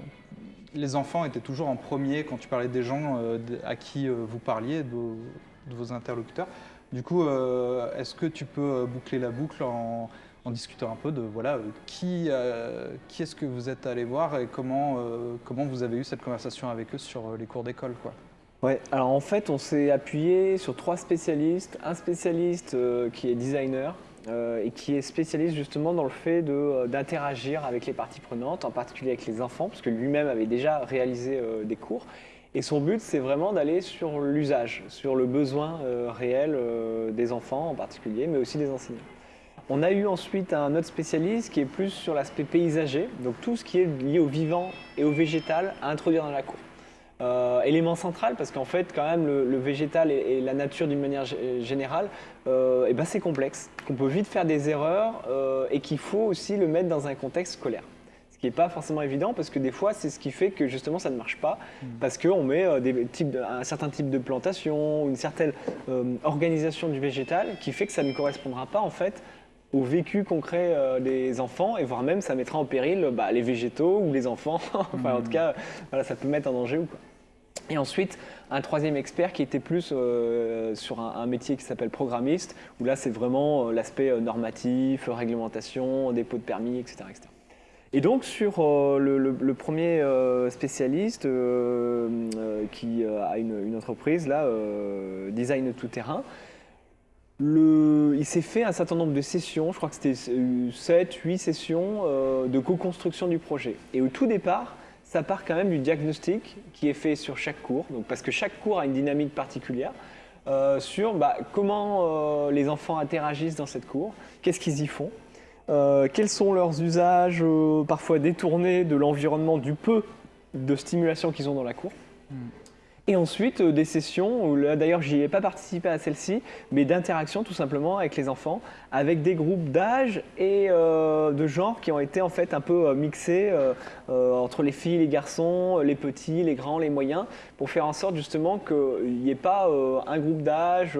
S1: les enfants étaient toujours en premier quand tu parlais des gens à qui vous parliez, de, vos interlocuteurs. Du coup, euh, est-ce que tu peux euh, boucler la boucle en, discutant un peu de voilà, qui, euh, qui est-ce que vous êtes allé voir et comment, comment vous avez eu cette conversation avec eux sur les cours d'école quoi
S2: Ouais, alors en fait, on s'est appuyé sur trois spécialistes. Un spécialiste qui est designer et qui est spécialiste justement dans le fait d'interagir avec les parties prenantes, en particulier avec les enfants, parce que lui-même avait déjà réalisé des cours. Et son but, c'est vraiment d'aller sur l'usage, sur le besoin euh, réel euh, des enfants en particulier, mais aussi des enseignants. On a eu ensuite un autre spécialiste qui est plus sur l'aspect paysager, donc tout ce qui est lié au vivant et au végétal à introduire dans la cour. Euh, élément central parce qu'en fait quand même le, végétal et, la nature d'une manière générale eh ben, c'est complexe, qu'on peut vite faire des erreurs et qu'il faut aussi le mettre dans un contexte scolaire qui n'est pas forcément évident parce que des fois, c'est ce qui fait que justement ça ne marche pas mm. parce qu'on met euh, des types un certain type de plantation, une certaine euh, organisation du végétal qui fait que ça ne correspondra pas en fait au vécu concret euh, des enfants et voire même ça mettra en péril bah, les végétaux ou les enfants. enfin, en mm. tout cas, voilà, ça peut mettre en danger ou quoi. Et ensuite, un troisième expert qui était plus sur un, un, métier qui s'appelle programmiste, où là c'est vraiment l'aspect normatif, réglementation, dépôt de permis, etc. etc. Et donc sur euh, le, premier euh, spécialiste euh, qui a une, entreprise, là, Design Tout Terrain, il s'est fait un certain nombre de sessions, je crois que c'était 7, 8 sessions de co-construction du projet. Et au tout départ, ça part quand même du diagnostic qui est fait sur chaque cours, parce que chaque cours a une dynamique particulière, sur bah, comment les enfants interagissent dans cette cour, qu'est-ce qu'ils y font, euh, quels sont leurs usages euh, parfois détournés de l'environnement du peu de stimulation qu'ils ont dans la cour. Hmm. Et ensuite, euh, des sessions, là d'ailleurs j'y ai pas participé à celle-ci, mais d'interaction tout simplement avec les enfants, avec des groupes d'âge et de genre qui ont été en fait un peu mixés entre les filles, les garçons, les petits, les grands, les moyens, pour faire en sorte justement qu'il n'y ait pas un groupe d'âge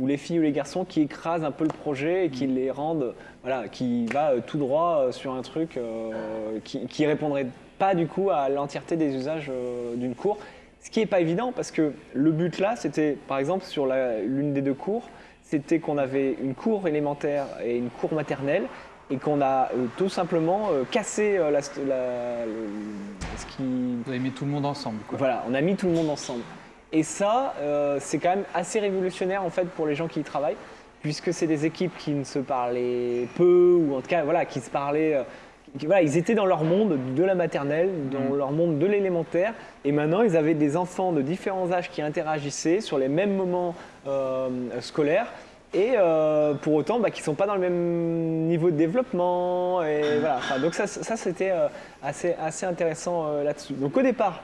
S2: ou les filles ou les garçons qui écrasent un peu le projet et qui hmm. les rendent voilà, qui va euh, tout droit euh, sur un truc euh, qui, ne répondrait pas du coup à l'entièreté des usages d'une cour. Ce qui n'est pas évident parce que le but là, c'était par exemple sur l'une des deux cours, c'était qu'on avait une cour élémentaire et une cour maternelle et qu'on a tout simplement cassé la, ce
S1: qui... Vous avez mis tout le monde ensemble.
S2: Voilà, on a mis tout le monde ensemble. Et ça, c'est quand même assez révolutionnaire en fait pour les gens qui y travaillent puisque c'est des équipes qui ne se parlaient peu, ou en tout cas, voilà, qui se parlaient. Euh, voilà, ils étaient dans leur monde de la maternelle, dans mm. leur monde de l'élémentaire, et maintenant ils avaient des enfants de différents âges qui interagissaient sur les mêmes moments euh, scolaires, et euh, pour autant bah, qui ne sont pas dans le même niveau de développement. Et voilà. donc ça, ça c'était assez, assez intéressant là-dessus. Donc au départ,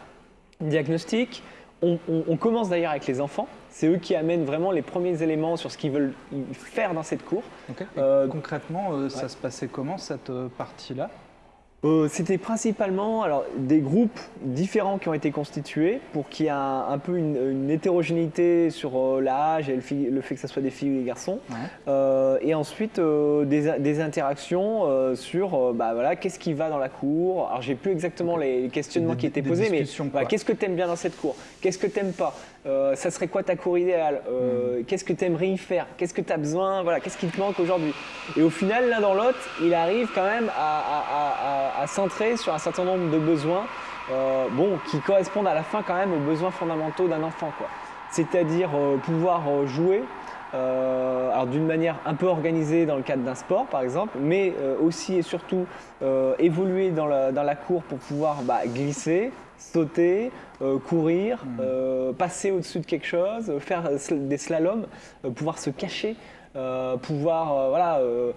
S2: diagnostic, On, commence d'ailleurs avec les enfants. C'est eux qui amènent vraiment les premiers éléments sur ce qu'ils veulent faire dans cette cour.
S1: concrètement, ça se passait comment cette partie-là?
S2: Euh, c'était principalement alors, des groupes différents qui ont été constitués pour qu'il y ait un, peu une, hétérogénéité sur euh, l'âge et le, fait que ce soit des filles ou des garçons. Euh, et ensuite des, interactions sur bah, voilà, qu'est-ce qui va dans la cour. Alors j'ai plus exactement les questionnements qui étaient posés, mais qu'est-ce que tu aimes bien dans cette cour? Qu'est-ce que tu n'aimes pas Ça serait quoi ta cour idéale? Hmm. Qu'est-ce que tu aimerais y faire? Qu'est-ce que tu as besoin? Voilà, Qu'est-ce qui te manque aujourd'hui? Et au final, l'un dans l'autre, il arrive quand même à à, centrer sur un certain nombre de besoins euh, bon, qui correspondent à la fin quand même aux besoins fondamentaux d'un enfant. C'est-à-dire euh, pouvoir euh, jouer d'une manière un peu organisée dans le cadre d'un sport par exemple, mais aussi et surtout évoluer dans la, cour pour pouvoir bah, glisser, sauter, courir, mmh. passer au-dessus de quelque chose, faire des slaloms, pouvoir se cacher. Euh, pouvoir euh, voilà, euh,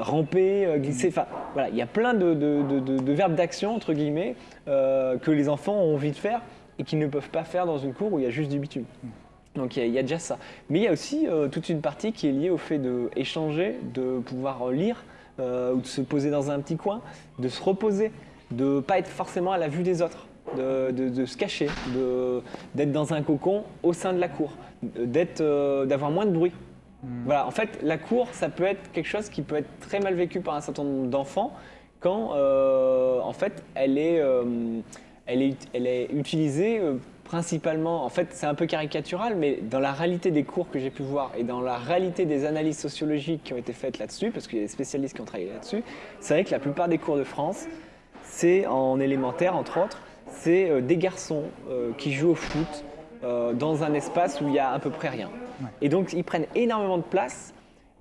S2: ramper, glisser. Enfin, voilà, il y a plein de, verbes d'action, entre guillemets, que les enfants ont envie de faire et qu'ils ne peuvent pas faire dans une cour où il y a juste du bitume. Donc il y, a, déjà ça. Mais il y a aussi toute une partie qui est liée au fait d'échanger, de pouvoir lire ou de se poser dans un petit coin, de se reposer, de ne pas être forcément à la vue des autres. De, se cacher, d'être dans un cocon au sein de la cour, d'avoir moins de bruit. Hmm. Voilà, en fait, la cour, ça peut être quelque chose qui peut être très mal vécu par un certain nombre d'enfants quand, euh, en fait, elle est, euh, elle est, elle est utilisée euh, principalement, en fait, c'est un peu caricatural, mais dans la réalité des cours que j'ai pu voir et dans la réalité des analyses sociologiques qui ont été faites là-dessus, parce qu'il y a des spécialistes qui ont travaillé là-dessus, c'est vrai que la plupart des cours de France, c'est en élémentaire, entre autres, c'est des garçons qui jouent au foot dans un espace où il y a à peu près rien. Et donc, ils prennent énormément de place.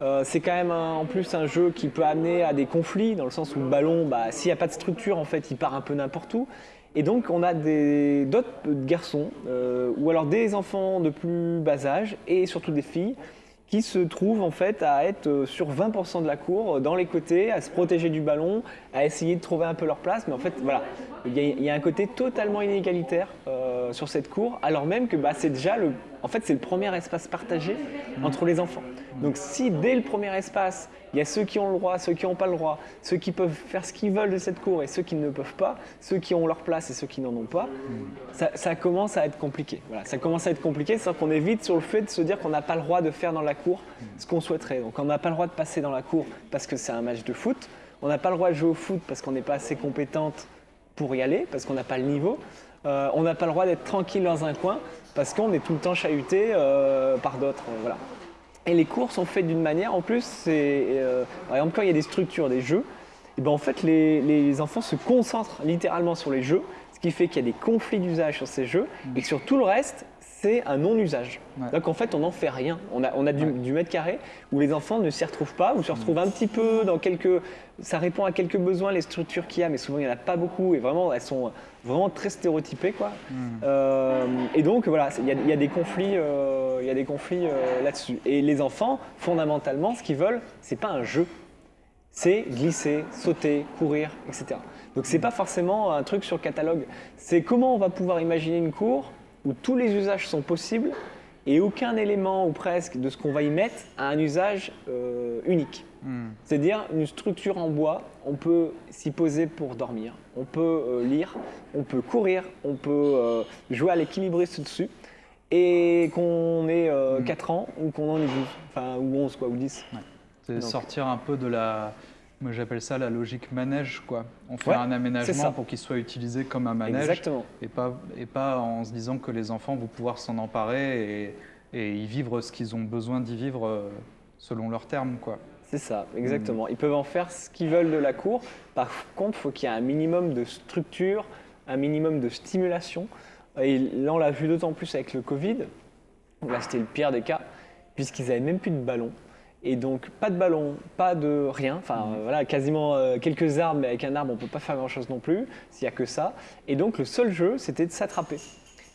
S2: Euh, c'est quand même en plus un jeu qui peut amener à des conflits, dans le sens où le ballon, bah, s'il n'y a pas de structure, en fait, il part un peu n'importe où. Et donc, on a d'autres garçons, euh, ou alors des enfants de plus bas âge, et surtout des filles, qui se trouvent en fait à être euh, sur 20% de la cour, euh, dans les côtés, à se protéger du ballon, à essayer de trouver un peu leur place. Mais en fait, voilà, il y a, un côté totalement inégalitaire euh, sur cette cour, alors même que bah, c'est déjà le, en fait, c'est le premier espace partagé entre les enfants. Donc si dès le premier espace, il y a ceux qui ont le droit, ceux qui n'ont pas le droit, ceux qui peuvent faire ce qu'ils veulent de cette cour et ceux qui ne peuvent pas, ceux qui ont leur place et ceux qui n'en ont pas, ça, commence à être compliqué. Voilà, ça commence à être compliqué, c'est qu'on est vite sur le fait de se dire qu'on n'a pas le droit de faire dans la cour ce qu'on souhaiterait. Donc on n'a pas le droit de passer dans la cour parce que c'est un match de foot, on n'a pas le droit de jouer au foot parce qu'on n'est pas assez compétente pour y aller, parce qu'on n'a pas le niveau. Euh, on n'a pas le droit d'être tranquille dans un coin parce qu'on est tout le temps chahuté euh, par d'autres. voilà. Et les cours sont faits d'une manière, en plus, c'est, euh, il y a des structures, des jeux, et ben en fait, les, enfants se concentrent littéralement sur les jeux, ce qui fait qu'il y a des conflits d'usage sur ces jeux, et que sur tout le reste, c'est un non-usage. Donc en fait, on n'en fait rien. On a, on a du, mètre carré où les enfants ne s'y retrouvent pas, ou se retrouvent un petit peu dans quelques. Ça répond à quelques besoins, les structures qu'il y a, mais souvent il n'y en a pas beaucoup, et vraiment, elles sont vraiment très stéréotypées. Quoi. Hmm. Euh, et donc voilà, il y, a des conflits, euh, il y a des conflits euh, là-dessus. Et les enfants, fondamentalement, ce qu'ils veulent, c'est pas un jeu. C'est glisser, sauter, courir, etc. Donc c'est pas forcément un truc sur catalogue. C'est comment on va pouvoir imaginer une cour où tous les usages sont possibles et aucun élément ou presque de ce qu'on va y mettre a un usage euh, unique. Hmm. C'est-à-dire une structure en bois, on peut s'y poser pour dormir, on peut euh, lire, on peut courir, on peut euh, jouer à l'équilibriste dessus, et qu'on ait 4 hmm. ans ou qu'on en ait 12, enfin, ou 11 quoi, ou 10.
S1: C'est sortir un peu de la, moi, j'appelle ça la logique manège, quoi. On fait un aménagement pour qu'il soit utilisé comme un manège.
S2: Exactement.
S1: Et pas, et pas en se disant que les enfants vont pouvoir s'en emparer et, et, y vivre ce qu'ils ont besoin d'y vivre euh, selon leurs termes, quoi.
S2: C'est ça, exactement. Ils peuvent en faire ce qu'ils veulent de la cour. Par contre, il faut qu'il y ait un minimum de structure, un minimum de stimulation. Et là, on l'a vu d'autant plus avec le Covid. Là, c'était le pire des cas, puisqu'ils n'avaient même plus de ballon. Et donc, pas de ballon, pas de rien. Enfin, mmh. voilà, quasiment euh, quelques arbres, mais avec un arbre, on ne peut pas faire grand-chose non plus, s'il n'y a que ça. Et donc, le seul jeu, c'était de s'attraper.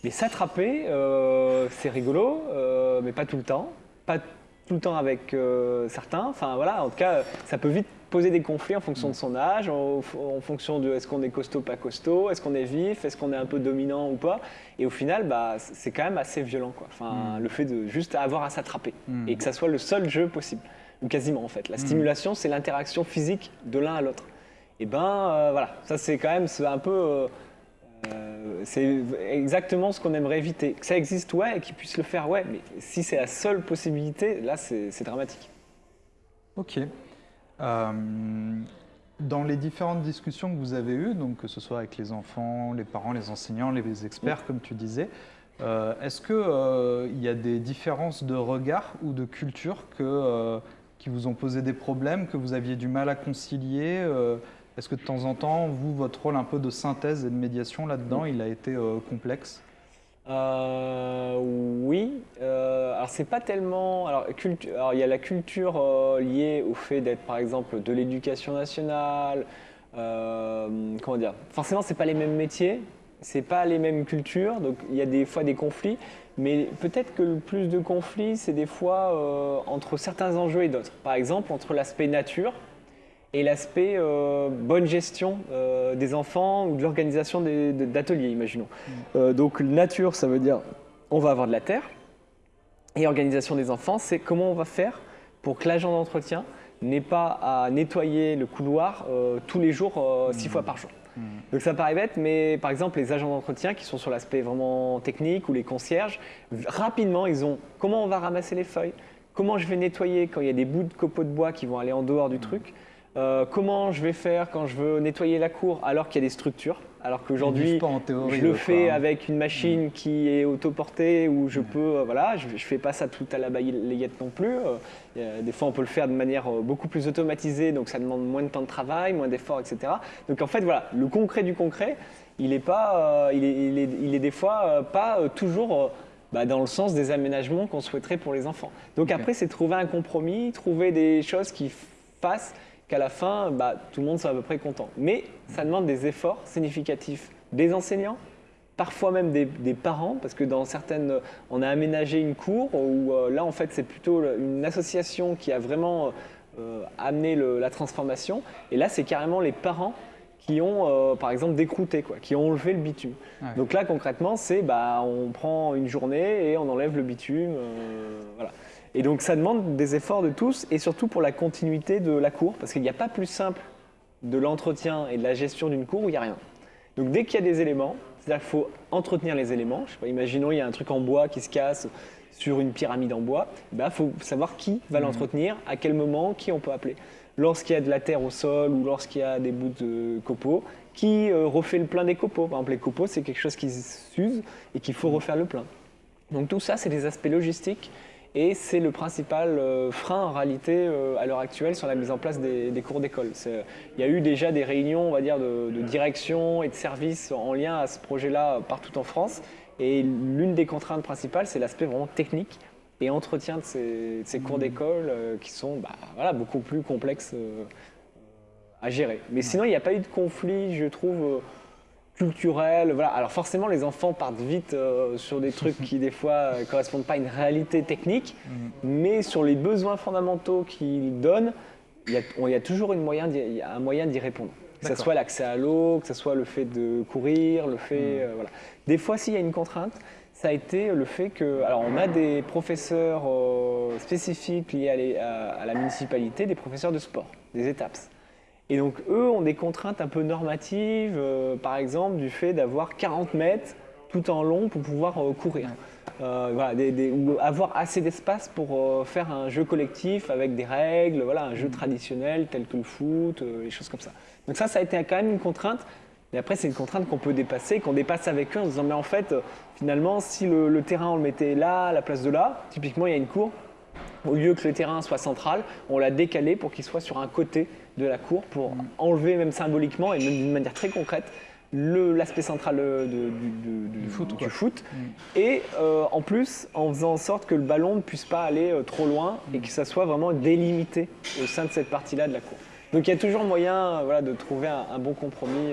S2: Mais s'attraper, euh, c'est rigolo, euh, mais pas tout le temps. Pas tout le temps avec euh, certains. Enfin voilà, en tout cas, ça peut vite poser des conflits en fonction de son âge, en, en fonction de est-ce qu'on est costaud, pas costaud, est-ce qu'on est vif, est-ce qu'on est un peu dominant ou pas. Et au final, bah, c'est quand même assez violent. Quoi. Enfin, Le fait de juste avoir à s'attraper
S1: Mm.
S2: et que ça soit le seul jeu possible, ou quasiment en fait. La stimulation, c'est l'interaction physique de l'un à l'autre. Et ben euh, voilà, ça c'est quand même un peu. euh, euh, c'est exactement ce qu'on aimerait éviter. Que ça existe, ouais, et qu'ils puissent le faire, ouais, mais si c'est la seule possibilité, là c'est dramatique.
S1: Ok. Euh, dans les différentes discussions que vous avez eues, donc que ce soit avec les enfants, les parents, les enseignants, les experts, comme tu disais, euh, est-ce qu'il y a des différences de regard ou de culture euh, qui vous ont posé des problèmes, que vous aviez du mal à concilier euh, Est-ce que de temps en temps, vous, votre rôle un peu de synthèse et de médiation là-dedans, il a été euh, complexe?
S2: Euh, oui. Euh, alors c'est pas tellement. Alors, il y a la culture euh, liée au fait d'être par exemple de l'éducation nationale. comment dire? Forcément, c'est pas les mêmes métiers, c'est pas les mêmes cultures, donc il y a des fois des conflits. Mais peut-être que le plus de conflits, c'est des fois entre certains enjeux et d'autres. Par exemple, entre l'aspect nature et l'aspect euh, bonne gestion euh, des enfants ou de l'organisation d'ateliers, imaginons. Euh, donc nature, ça veut dire on va avoir de la terre. Et organisation des enfants, c'est comment on va faire pour que l'agent d'entretien n'ait pas à nettoyer le couloir tous les jours, six fois par jour. Donc ça paraît bête, mais par exemple les agents d'entretien qui sont sur l'aspect vraiment technique ou les concierges, rapidement ils ont comment on va ramasser les feuilles, comment je vais nettoyer quand il y a des bouts de copeaux de bois qui vont aller en dehors du truc, euh, comment je vais faire quand je veux nettoyer la cour alors qu'il y a des structures, alors qu'aujourd'hui je le fais
S1: quoi, hein.
S2: avec une machine qui est autoportée où je peux, euh, voilà, je, je fais pas ça tout à la balayette non plus. Euh, des fois, on peut le faire de manière beaucoup plus automatisée, donc ça demande moins de temps de travail, moins d'efforts, etc. Donc en fait, voilà, le concret du concret, il est pas, il, est, il, est, il est des fois pas toujours bah, dans le sens des aménagements qu'on souhaiterait pour les enfants. Donc après, c'est trouver un compromis, trouver des choses qui fassent qu'à la fin, bah, tout le monde soit à peu près content. Mais ça demande des efforts significatifs des enseignants, parfois même des, des parents, parce que dans certaines, on a aménagé une cour où euh, là, en fait, c'est plutôt une association qui a vraiment euh, amené le- la transformation. Et là, c'est carrément les parents qui ont, euh, par exemple, décrouté, quoi, qui ont enlevé le bitume. Donc là, concrètement, c'est bah, on prend une journée et on enlève le bitume. voilà. Et donc ça demande des efforts de tous et surtout pour la continuité de la cour, parce qu'il n'y a pas plus simple de l'entretien et de la gestion d'une cour où il n'y a rien. Donc dès qu'il y a des éléments, c'est-à-dire qu'il faut entretenir les éléments. Je sais pas, imaginons il y a un truc en bois qui se casse sur une pyramide en bois, il faut savoir qui va l'entretenir, à quel moment, qui on peut appeler. Lorsqu'il y a de la terre au sol ou lorsqu'il y a des bouts de copeaux, qui euh, refait le plein des copeaux. Par exemple, les copeaux, c'est quelque chose qui s'use et qu'il faut refaire le plein. Donc tout ça, c'est des aspects logistiques et c'est le principal euh, frein en réalité euh, à l'heure actuelle sur la mise en place des, des cours d'école. Il y a eu déjà des réunions, on va dire, de, de direction et de services en lien à ce projet-là partout en France. Et l'une des contraintes principales, c'est l'aspect vraiment technique et entretien de ces, de ces cours d'école euh, qui sont bah, voilà, beaucoup plus complexes euh, à gérer. Mais sinon, il n'y a pas eu de conflit, je trouve. Euh, culturel. Voilà. Alors forcément, les enfants partent vite euh, sur des trucs qui des fois ne correspondent pas à une réalité technique, mais sur les besoins fondamentaux qu'ils donnent, il y a, y toujours une moyen d'y- il y a un moyen d'y répondre. Que ce soit l'accès à l'eau, que ce soit le fait de courir, le fait... euh, voilà. Des fois, s'il y a une contrainte, ça a été le fait que... Alors, on a des professeurs euh, spécifiques liés à, les- à- à la municipalité, des professeurs de sport, des étapes. Et donc, eux ont des contraintes un peu normatives, euh, par exemple, du fait d'avoir 40 mètres tout en long pour pouvoir euh, courir. Euh, voilà, des- des- ou avoir assez d'espace pour faire un jeu collectif avec des règles, voilà, un jeu traditionnel tel que le foot, les choses comme ça. Donc ça, ça a été quand même une contrainte. Mais après, c'est une contrainte qu'on peut dépasser, qu'on dépasse avec eux en se disant, mais en fait, finalement, si le, le terrain, on le mettait là, à la place de là, typiquement, il y a une cour, au lieu que le terrain soit central, on l'a décalé pour qu'il soit sur un côté de la cour pour enlever même symboliquement et même d'une manière très concrète l'aspect central euh, de- du, du- du-
S1: Du foot,
S2: du foot. Et euh, en plus, en faisant en sorte que le ballon ne puisse pas aller euh, trop loin et que ça soit vraiment délimité au sein de cette partie-là de la cour. Donc il y a toujours moyen voilà, de trouver un, un bon compromis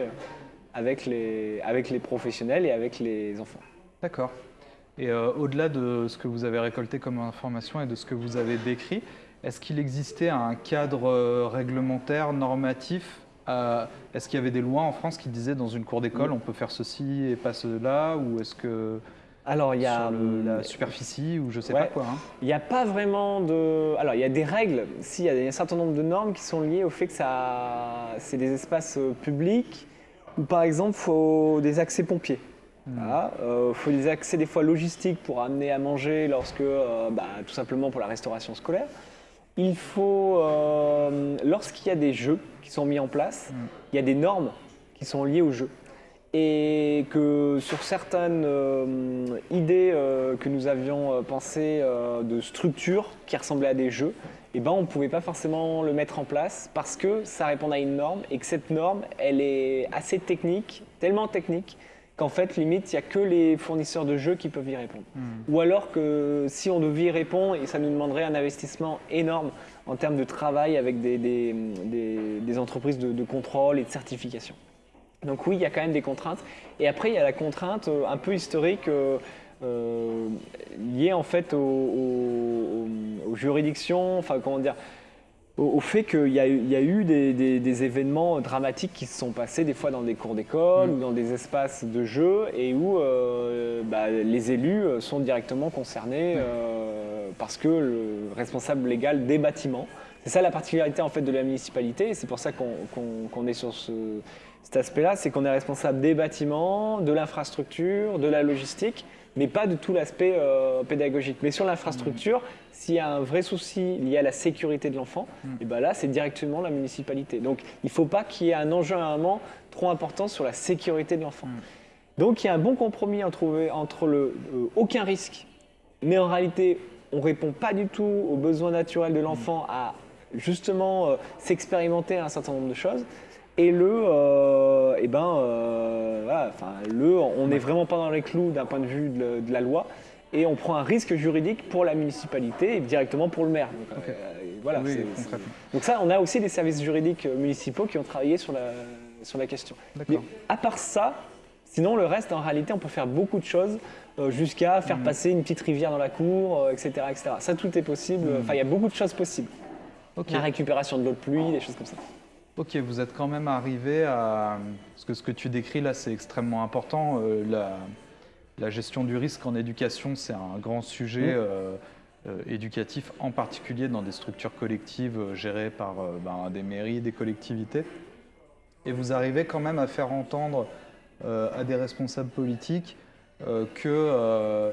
S2: avec les, avec les professionnels et avec les enfants.
S1: D'accord. Et euh, au-delà de ce que vous avez récolté comme information et de ce que vous avez décrit, est-ce qu'il existait un cadre euh, réglementaire, normatif euh, Est-ce qu'il y avait des lois en France qui disaient dans une cour d'école on peut faire ceci et pas cela Ou est-ce que
S2: alors, il y a
S1: sur le-
S2: hum,
S1: la superficie ou je sais
S2: ouais.
S1: pas quoi hein
S2: Il n'y a pas vraiment de. Alors, il y a des règles, si, il y a un certain nombre de normes qui sont liées au fait que ça, c'est des espaces euh, publics où, par exemple, il faut des accès pompiers. Il faut des accès des fois logistiques pour amener à manger lorsque, euh, bah, tout simplement pour la restauration scolaire. Il faut, euh, lorsqu'il y a des jeux qui sont mis en place, il y a des normes qui sont liées aux jeux et que sur certaines euh, idées euh, que nous avions pensées de structures qui ressemblaient à des jeux, eh ben, on ne pouvait pas forcément le mettre en place parce que ça répondait à une norme et que cette norme, elle est assez technique, tellement technique qu'en fait, limite, il n'y a que les fournisseurs de jeux qui peuvent y répondre. Ou alors que si on devait y répondre, et ça nous demanderait un investissement énorme en termes de travail avec des, des- des- des entreprises de, de contrôle et de certification. Donc oui, il y a quand même des contraintes. Et après, il y a la contrainte euh, un peu historique euh, euh, liée en fait aux, aux- aux juridictions, enfin comment dire, au, au fait qu'il y a, eu- il y a eu des, des- des événements dramatiques qui se sont passés des fois dans des cours d'école ou dans des espaces de jeu et où euh, bah, les élus euh, sont directement concernés euh, parce que le responsable légal des bâtiments, c'est ça la particularité en fait de la municipalité c'est pour ça qu'on est sur ce, cet aspect-là, c'est qu'on est responsable des bâtiments, de l'infrastructure, de la logistique, mais pas de tout l'aspect euh, pédagogique. Mais sur l'infrastructure, s'il y a un vrai souci lié à la sécurité de l'enfant, et ben là, c'est directement la municipalité. Donc, il ne faut pas qu'il y ait un enjeu à un moment trop important sur la sécurité de l'enfant. Donc, il y a un bon compromis à trouver entre le euh, aucun risque, mais en réalité, on ne répond pas du tout aux besoins naturels de l'enfant à justement euh, s'expérimenter un certain nombre de choses. Et le, euh, eh ben, euh, voilà, enfin, le, on n'est vraiment pas dans les clous d'un point de vue de, de la loi, et on prend un risque juridique pour la municipalité et directement pour le maire. Donc, euh, voilà,
S1: Oui,
S2: donc ça, on a aussi des services juridiques municipaux qui ont travaillé sur la, sur la question. Mais à part ça, sinon le reste, en réalité, on peut faire beaucoup de choses jusqu'à faire passer une petite rivière dans la cour, etc., etc. Ça, tout est possible. Enfin, il y a beaucoup de choses possibles. La récupération de l'eau de pluie, des choses comme ça.
S1: Ok, vous êtes quand même arrivé à... Parce que ce que tu décris là, c'est extrêmement important. Euh, la, la gestion du risque en éducation, c'est un grand sujet euh, euh, éducatif, en particulier dans des structures collectives gérées par ben, des mairies, des collectivités. Et vous arrivez quand même à faire entendre à des responsables politiques que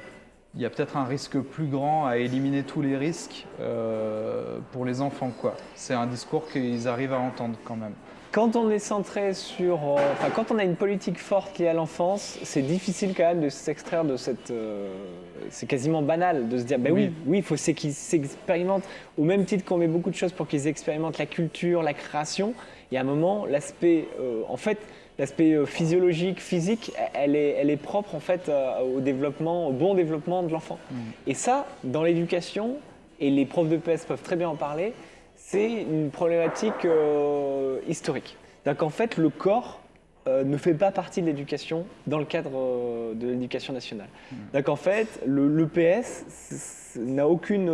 S1: il y a peut-être un risque plus grand à éliminer tous les risques euh, pour les enfants. C'est un discours qu'ils arrivent à entendre quand même.
S2: Quand on est centré sur, euh, enfin, quand on a une politique forte liée à l'enfance, c'est difficile quand même de s'extraire de cette. euh, c'est quasiment banal de se dire, ben oui,
S1: Oui.
S2: oui, il faut qu'ils s'expérimentent au même titre qu'on met beaucoup de choses pour qu'ils expérimentent la culture, la création. Il y a un moment, l'aspect, en fait, l'aspect euh, physiologique, physique, elle est, elle est propre en fait euh, au développement, au bon développement de l'enfant. Et ça, dans l'éducation, et les profs de PS peuvent très bien en parler, c'est une problématique euh, historique. C'est-à-dire qu'en fait, le corps euh, ne fait pas partie de l'éducation dans le cadre euh, de l'éducation nationale. Donc en fait, le, le PS n'a aucune,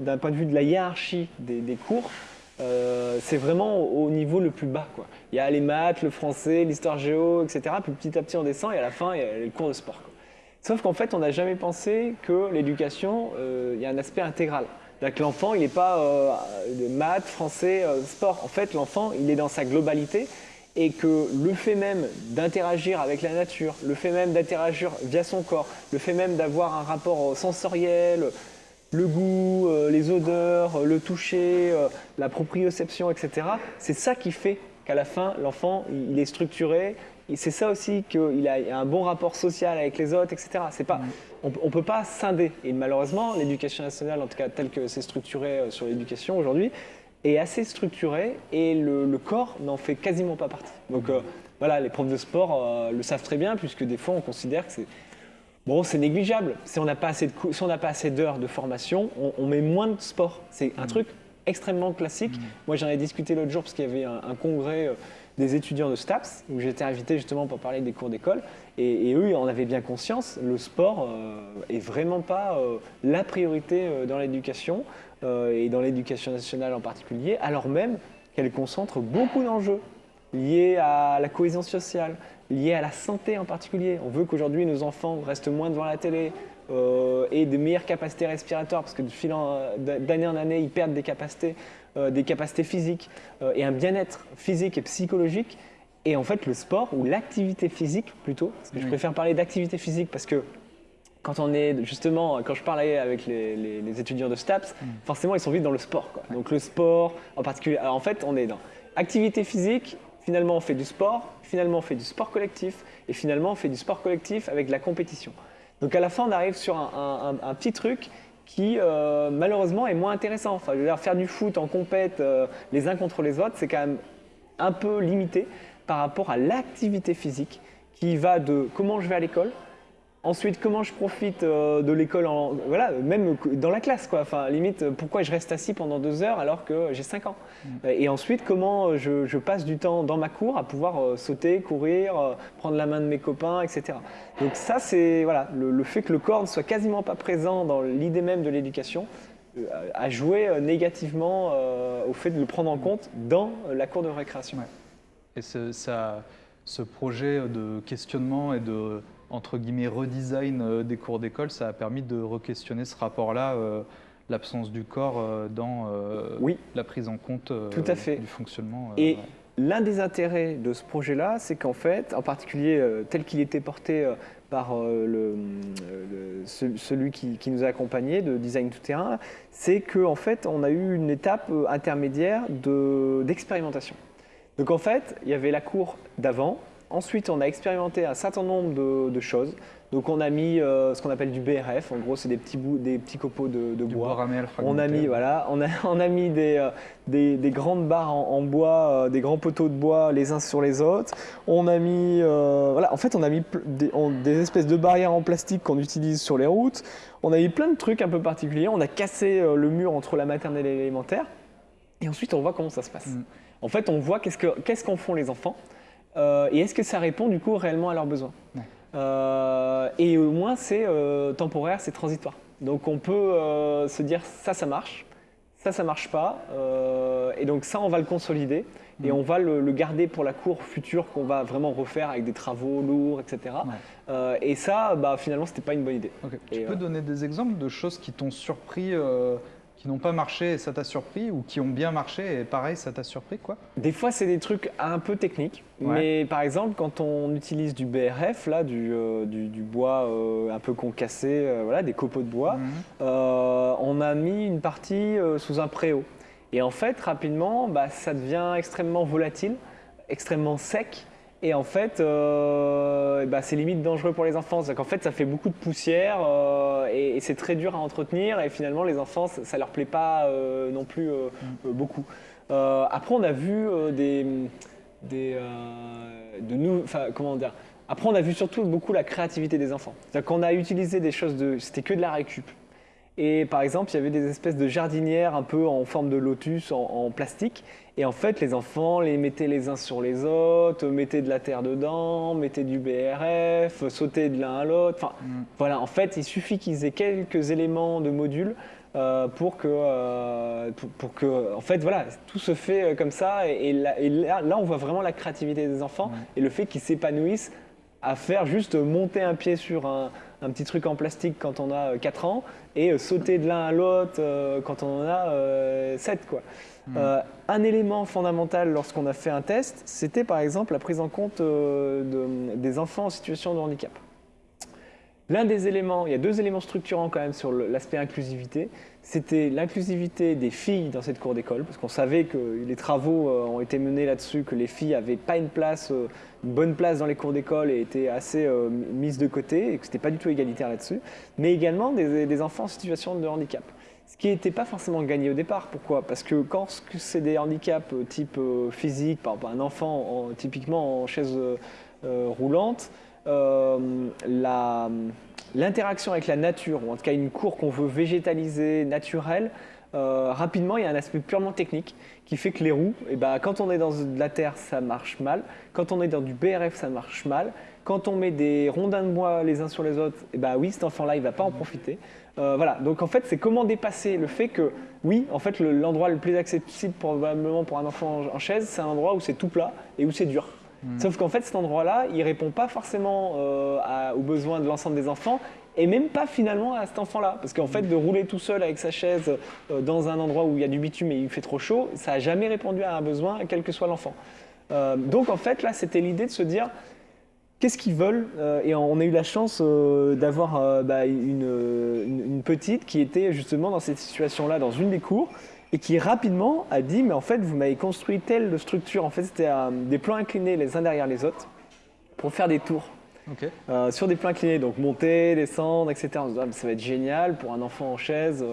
S2: d'un point de vue de la hiérarchie des, des cours, euh, c'est vraiment au, au niveau le plus bas. Quoi. Il y a les maths, le français, l'histoire géo, etc. Puis petit à petit on descend et à la fin il y a le cours de sport. Sauf qu'en fait, on n'a jamais pensé que l'éducation, euh, il y a un aspect intégral. C'est-à-dire que l'enfant, il n'est pas euh, de maths, français, sport. En fait, l'enfant, il est dans sa globalité et que le fait même d'interagir avec la nature, le fait même d'interagir via son corps, le fait même d'avoir un rapport sensoriel, le goût, euh, les odeurs, euh, le toucher, euh, la proprioception, etc., c'est ça qui fait qu'à la fin, l'enfant, il est structuré. C'est ça aussi qu'il a un bon rapport social avec les autres, etc. Pas, on ne peut pas scinder. Et malheureusement, l'éducation nationale, en tout cas telle que c'est structuré sur l'éducation aujourd'hui, est assez structurée et le, corps n'en fait quasiment pas partie. Donc voilà, les profs de sport le savent très bien, puisque des fois on considère que c'est Bon, c'est négligeable. Si on n'a pas assez de cou- si on n'a pas assez d'heures de formation, on, on met moins de sport. C'est un truc extrêmement classique. Moi, j'en ai discuté l'autre jour parce qu'il y avait un, un congrès euh, des étudiants de STAPS, où j'étais invité justement pour parler des cours d'école. Et, eux, en avaient bien conscience, le sport n'est est vraiment pas la priorité dans l'éducation, et dans l'éducation nationale en particulier, alors même qu'elle concentre beaucoup d'enjeux liés à la cohésion sociale, liés à la santé en particulier. On veut qu'aujourd'hui nos enfants restent moins devant la télé, euh, et de meilleures capacités respiratoires, parce que d'année en année, ils perdent des capacités, euh, des capacités physiques euh, et un bien-être physique et psychologique. Et en fait, le sport ou l'activité physique plutôt, parce que je préfère parler d'activité physique parce que quand on est justement, quand je parlais avec les, étudiants de STAPS, mm. forcément ils sont vite dans le sport. Donc le sport, en particulier, en fait, on est dans activité physique, finalement on fait du sport, finalement on fait du sport collectif, et finalement on fait du sport collectif avec de la compétition. Donc à la fin, on arrive sur un, petit truc qui euh, malheureusement est moins intéressant. Enfin, faire du foot en compète euh, les uns contre les autres, c'est quand même un peu limité par rapport à l'activité physique qui va de comment je vais à l'école, Ensuite, comment je profite euh, de l'école, voilà, même dans la classe, quoi. Enfin, limite, pourquoi je reste assis pendant deux heures alors que j'ai 5 ans? Mm. Et ensuite, comment je, passe du temps dans ma cour à pouvoir euh, sauter, courir, euh, prendre la main de mes copains, etc. Donc ça, c'est voilà, le, fait que le corps ne soit quasiment pas présent dans l'idée même de l'éducation a joué négativement au fait de le prendre en compte dans la cour de récréation.
S1: Et ça, ce projet de questionnement et de entre guillemets, redesign euh, des cours d'école, ça a permis de re-questionner ce rapport-là, euh, l'absence du corps euh, dans la prise en compte
S2: Tout à fait.
S1: du fonctionnement.
S2: Et l'un des intérêts de ce projet-là, c'est qu'en fait, en particulier tel qu'il était porté par le, celui qui, nous a accompagnés de design tout terrain, c'est qu'en fait, on a eu une étape intermédiaire d'expérimentation. Donc en fait, il y avait la cour d'avant, Ensuite, on a expérimenté un certain nombre de, choses. Donc, on a mis euh, ce qu'on appelle du BRF. En gros, c'est des petits bouts, des petits copeaux de, bois. on a mis, voilà, on a, on a mis des, euh, des, grandes barres en, bois, euh, des grands poteaux de bois les uns sur les autres. On a mis, voilà, en fait, on a mis des, des espèces de barrières en plastique qu'on utilise sur les routes. On a mis plein de trucs un peu particuliers. On a cassé le mur entre la maternelle et l'élémentaire. Et ensuite, on voit comment ça se passe. Mm. En fait, on voit qu'est-ce qu'en font les enfants. Euh, et est-ce que ça répond du coup réellement à leurs besoins euh, Et au moins c'est euh, temporaire, c'est transitoire. Donc on peut se dire ça, ça marche, ça, ça marche pas, et donc ça, on va le consolider. Et mm. on va le, garder pour la cour future qu'on va vraiment refaire avec des travaux lourds, etc. et ça, bah, finalement, c'était pas une bonne idée.
S1: tu peux donner des exemples de choses qui t'ont surpris qui n'ont pas marché et ça t'a surpris ou qui ont bien marché et pareil, ça t'a surpris quoi
S2: Des fois, c'est des trucs un peu techniques. Mais par exemple, quand on utilise du BRF, là, du, euh, du, bois euh, un peu concassé, euh, voilà, des copeaux de bois, mhm. on a mis une partie sous un préau. Et en fait, rapidement, bah, ça devient extrêmement volatile, extrêmement sec. Et en fait, euh, bah, c'est limite dangereux pour les enfants. C'est qu'en fait, ça fait beaucoup de poussière euh, et, c'est très dur à entretenir. Et finalement, les enfants, ça, ne leur plaît pas euh, non plus mm. beaucoup. après, on a vu des, des de nous, comment dire? Après, on a vu surtout beaucoup la créativité des enfants. C'est-à-dire qu'on a utilisé des choses de, c'était que de la récup. Et par exemple, il y avait des espèces de jardinières un peu en forme de lotus en, plastique. Et en fait, les enfants les mettaient les uns sur les autres, mettaient de la terre dedans, mettaient du BRF, sautaient de l'un à l'autre. Enfin, mm. voilà, en fait, il suffit qu'ils aient quelques éléments de module euh, pour que, euh, pour, que, en fait, voilà, tout se fait euh, comme ça. Et, là, là, on voit vraiment la créativité des enfants et le fait qu'ils s'épanouissent à faire juste monter un pied sur un, un petit truc en plastique quand on a 4 euh, ans et sauter de l'un à l'autre quand on en a 7. Quoi. Hmm. un élément fondamental lorsqu'on a fait un test, c'était par exemple la prise en compte des enfants en situation de handicap. L'un des éléments, il y a deux éléments structurants quand même sur l'aspect inclusivité, c'était l'inclusivité des filles dans cette cour d'école, parce qu'on savait que les travaux euh, ont été menés là-dessus, que les filles n'avaient pas une place, euh, une bonne place dans les cours d'école et étaient assez euh, mises de côté, et que ce n'était pas du tout égalitaire là-dessus, mais également des, enfants en situation de handicap. Ce qui n'était pas forcément gagné au départ. Pourquoi? Parce que quand c'est des handicaps type physique, par exemple un enfant typiquement en chaise roulante, euh, l'interaction avec la nature, ou en tout cas une cour qu'on veut végétaliser, naturelle, rapidement, il y a un aspect purement technique qui fait que les roues, eh ben, quand on est dans de la terre, ça marche mal. Quand on est dans du BRF, ça marche mal. Quand on met des rondins de bois les uns sur les autres, eh ben, oui, cet enfant-là, il ne va pas en profiter. Euh, voilà, donc en fait, c'est comment dépasser le fait que, oui, en fait, l'endroit le, plus accessible probablement pour un enfant en, chaise, c'est un endroit où c'est tout plat et où c'est dur. Hmm. Sauf qu'en fait, cet endroit-là, il répond pas forcément euh, aux besoins de l'ensemble des enfants et même pas finalement à cet enfant-là. Parce qu'en fait, de rouler tout seul avec sa chaise euh, dans un endroit où il y a du bitume et il fait trop chaud, ça n'a jamais répondu à un besoin, quel que soit l'enfant. donc en fait, là, c'était l'idée de se dire, qu'est-ce qu'ils veulent euh, Et on a eu la chance euh, d'avoir euh, bah, une, petite qui était justement dans cette situation-là, dans une des cours, et qui rapidement a dit, mais en fait, vous m'avez construit telle structure, en fait, c'était des plans inclinés les uns derrière les autres, pour faire des tours. Sur des plans inclinés, donc monter, descendre, etc. Ah, ça va être génial pour un enfant en chaise,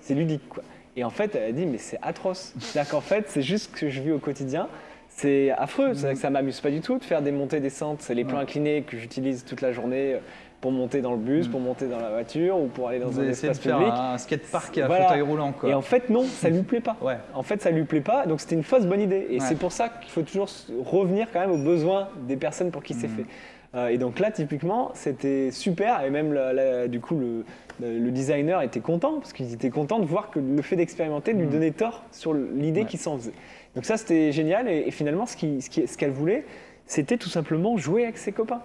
S2: c'est ludique. Quoi. Et en fait, elle a dit, mais c'est atroce. C'est-à-dire qu'en fait, c'est juste ce que je vis au quotidien. C'est affreux, c'est mm. ça m'amuse pas du tout de faire des montées descentes. C'est les plans inclinés que j'utilise toute la journée euh, pour monter dans le bus, mm. pour monter dans la voiture ou pour aller dans
S1: Vous
S2: un espace
S1: de faire
S2: public.
S1: un skatepark à fauteuil roulant. Quoi.
S2: Et en fait, non, ça lui plaît pas. Ouais. En fait, ça lui plaît pas. Donc c'était une fausse bonne idée. Et c'est pour ça qu'il faut toujours revenir quand même aux besoins des personnes pour qui c'est mm. fait. Euh, et donc là, typiquement, c'était super. Et même du coup, le, le designer était content parce qu'il était content de voir que le fait d'expérimenter lui donnait tort sur l'idée qu'il s'en faisait. Donc ça, c'était génial. Et, finalement, ce qu'elle ce ce voulait, c'était tout simplement jouer avec ses copains.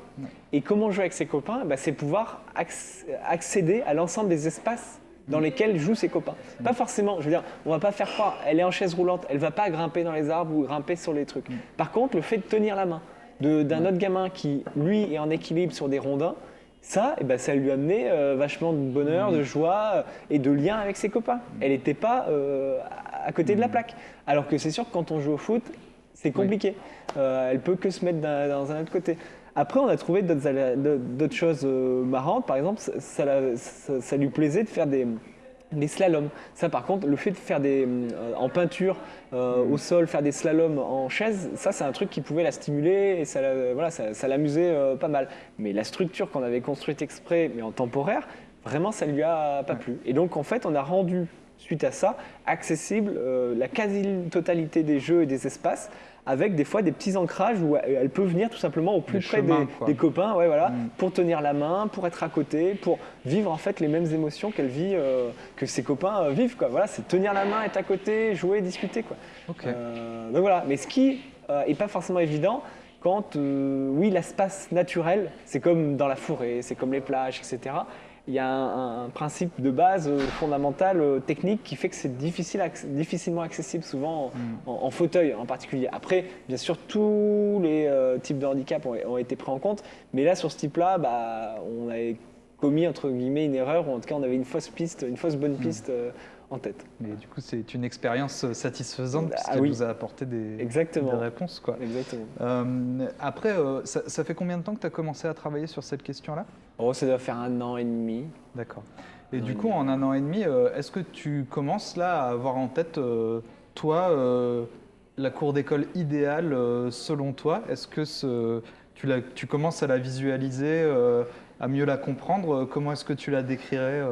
S2: Et comment jouer avec ses copains? Bah, C'est pouvoir accéder à l'ensemble des espaces dans lesquels jouent ses copains. Pas forcément, je veux dire, on va pas faire croire, elle est en chaise roulante, elle va pas grimper dans les arbres ou grimper sur les trucs. Par contre, le fait de tenir la main d'un autre gamin qui, lui, est en équilibre sur des rondins, ça, eh ben, ça lui a amené euh, vachement de bonheur, de joie euh, et de lien avec ses copains. Elle n'était pas euh, à côté de la plaque. Alors que c'est sûr que quand on joue au foot, c'est compliqué. elle peut que se mettre dans, un autre côté. Après, on a trouvé d'autres choses marrantes. Par exemple, ça, lui plaisait de faire des, des slaloms. Ça, par contre, le fait de faire des en peinture au sol, faire des slaloms en chaise, ça, c'est un truc qui pouvait la stimuler et ça, voilà, ça, l'amusait pas mal. Mais la structure qu'on avait construite exprès, mais en temporaire, vraiment, ça lui a pas plu. Et donc, en fait, on a rendu suite à ça, accessible euh, la quasi-totalité des jeux et des espaces avec des fois des petits ancrages où elle peut venir tout simplement au plus près des, copains ouais, voilà, mm. pour tenir la main, pour être à côté, pour vivre en fait les mêmes émotions qu'elle vit, euh, que ses copains euh, vivent. Quoi. Voilà, c'est tenir la main, être à côté, jouer, discuter. Quoi. donc voilà, mais ce qui n'est pas forcément évident, quand, oui, l'espace naturel, c'est comme dans la forêt, c'est comme les plages, etc il y a un, principe de base euh, fondamental, euh, technique, qui fait que c'est difficile, difficilement accessible souvent mm. en, fauteuil en particulier. Après, bien sûr, tous les euh, types de handicap ont, été pris en compte, mais là, sur ce type-là, bah, on avait commis, entre guillemets, une erreur, ou en tout cas, on avait une fausse piste, une fausse bonne mm. piste en tête.
S1: Mais du coup, c'est une expérience satisfaisante ah, puisqu'elle vous a apporté des, des réponses. Quoi.
S2: Exactement.
S1: Euh, après, euh, ça, fait combien de temps que tu as commencé à travailler sur cette question-là?
S2: Oh, ça doit faire un an et demi.
S1: D'accord. Et du coup, en un an et demi, euh, est-ce que tu commences là à avoir en tête, toi, la cour d'école idéale selon toi? Est-ce que ce, tu, tu, commences à la visualiser, à mieux la comprendre? Comment est-ce que tu la décrirais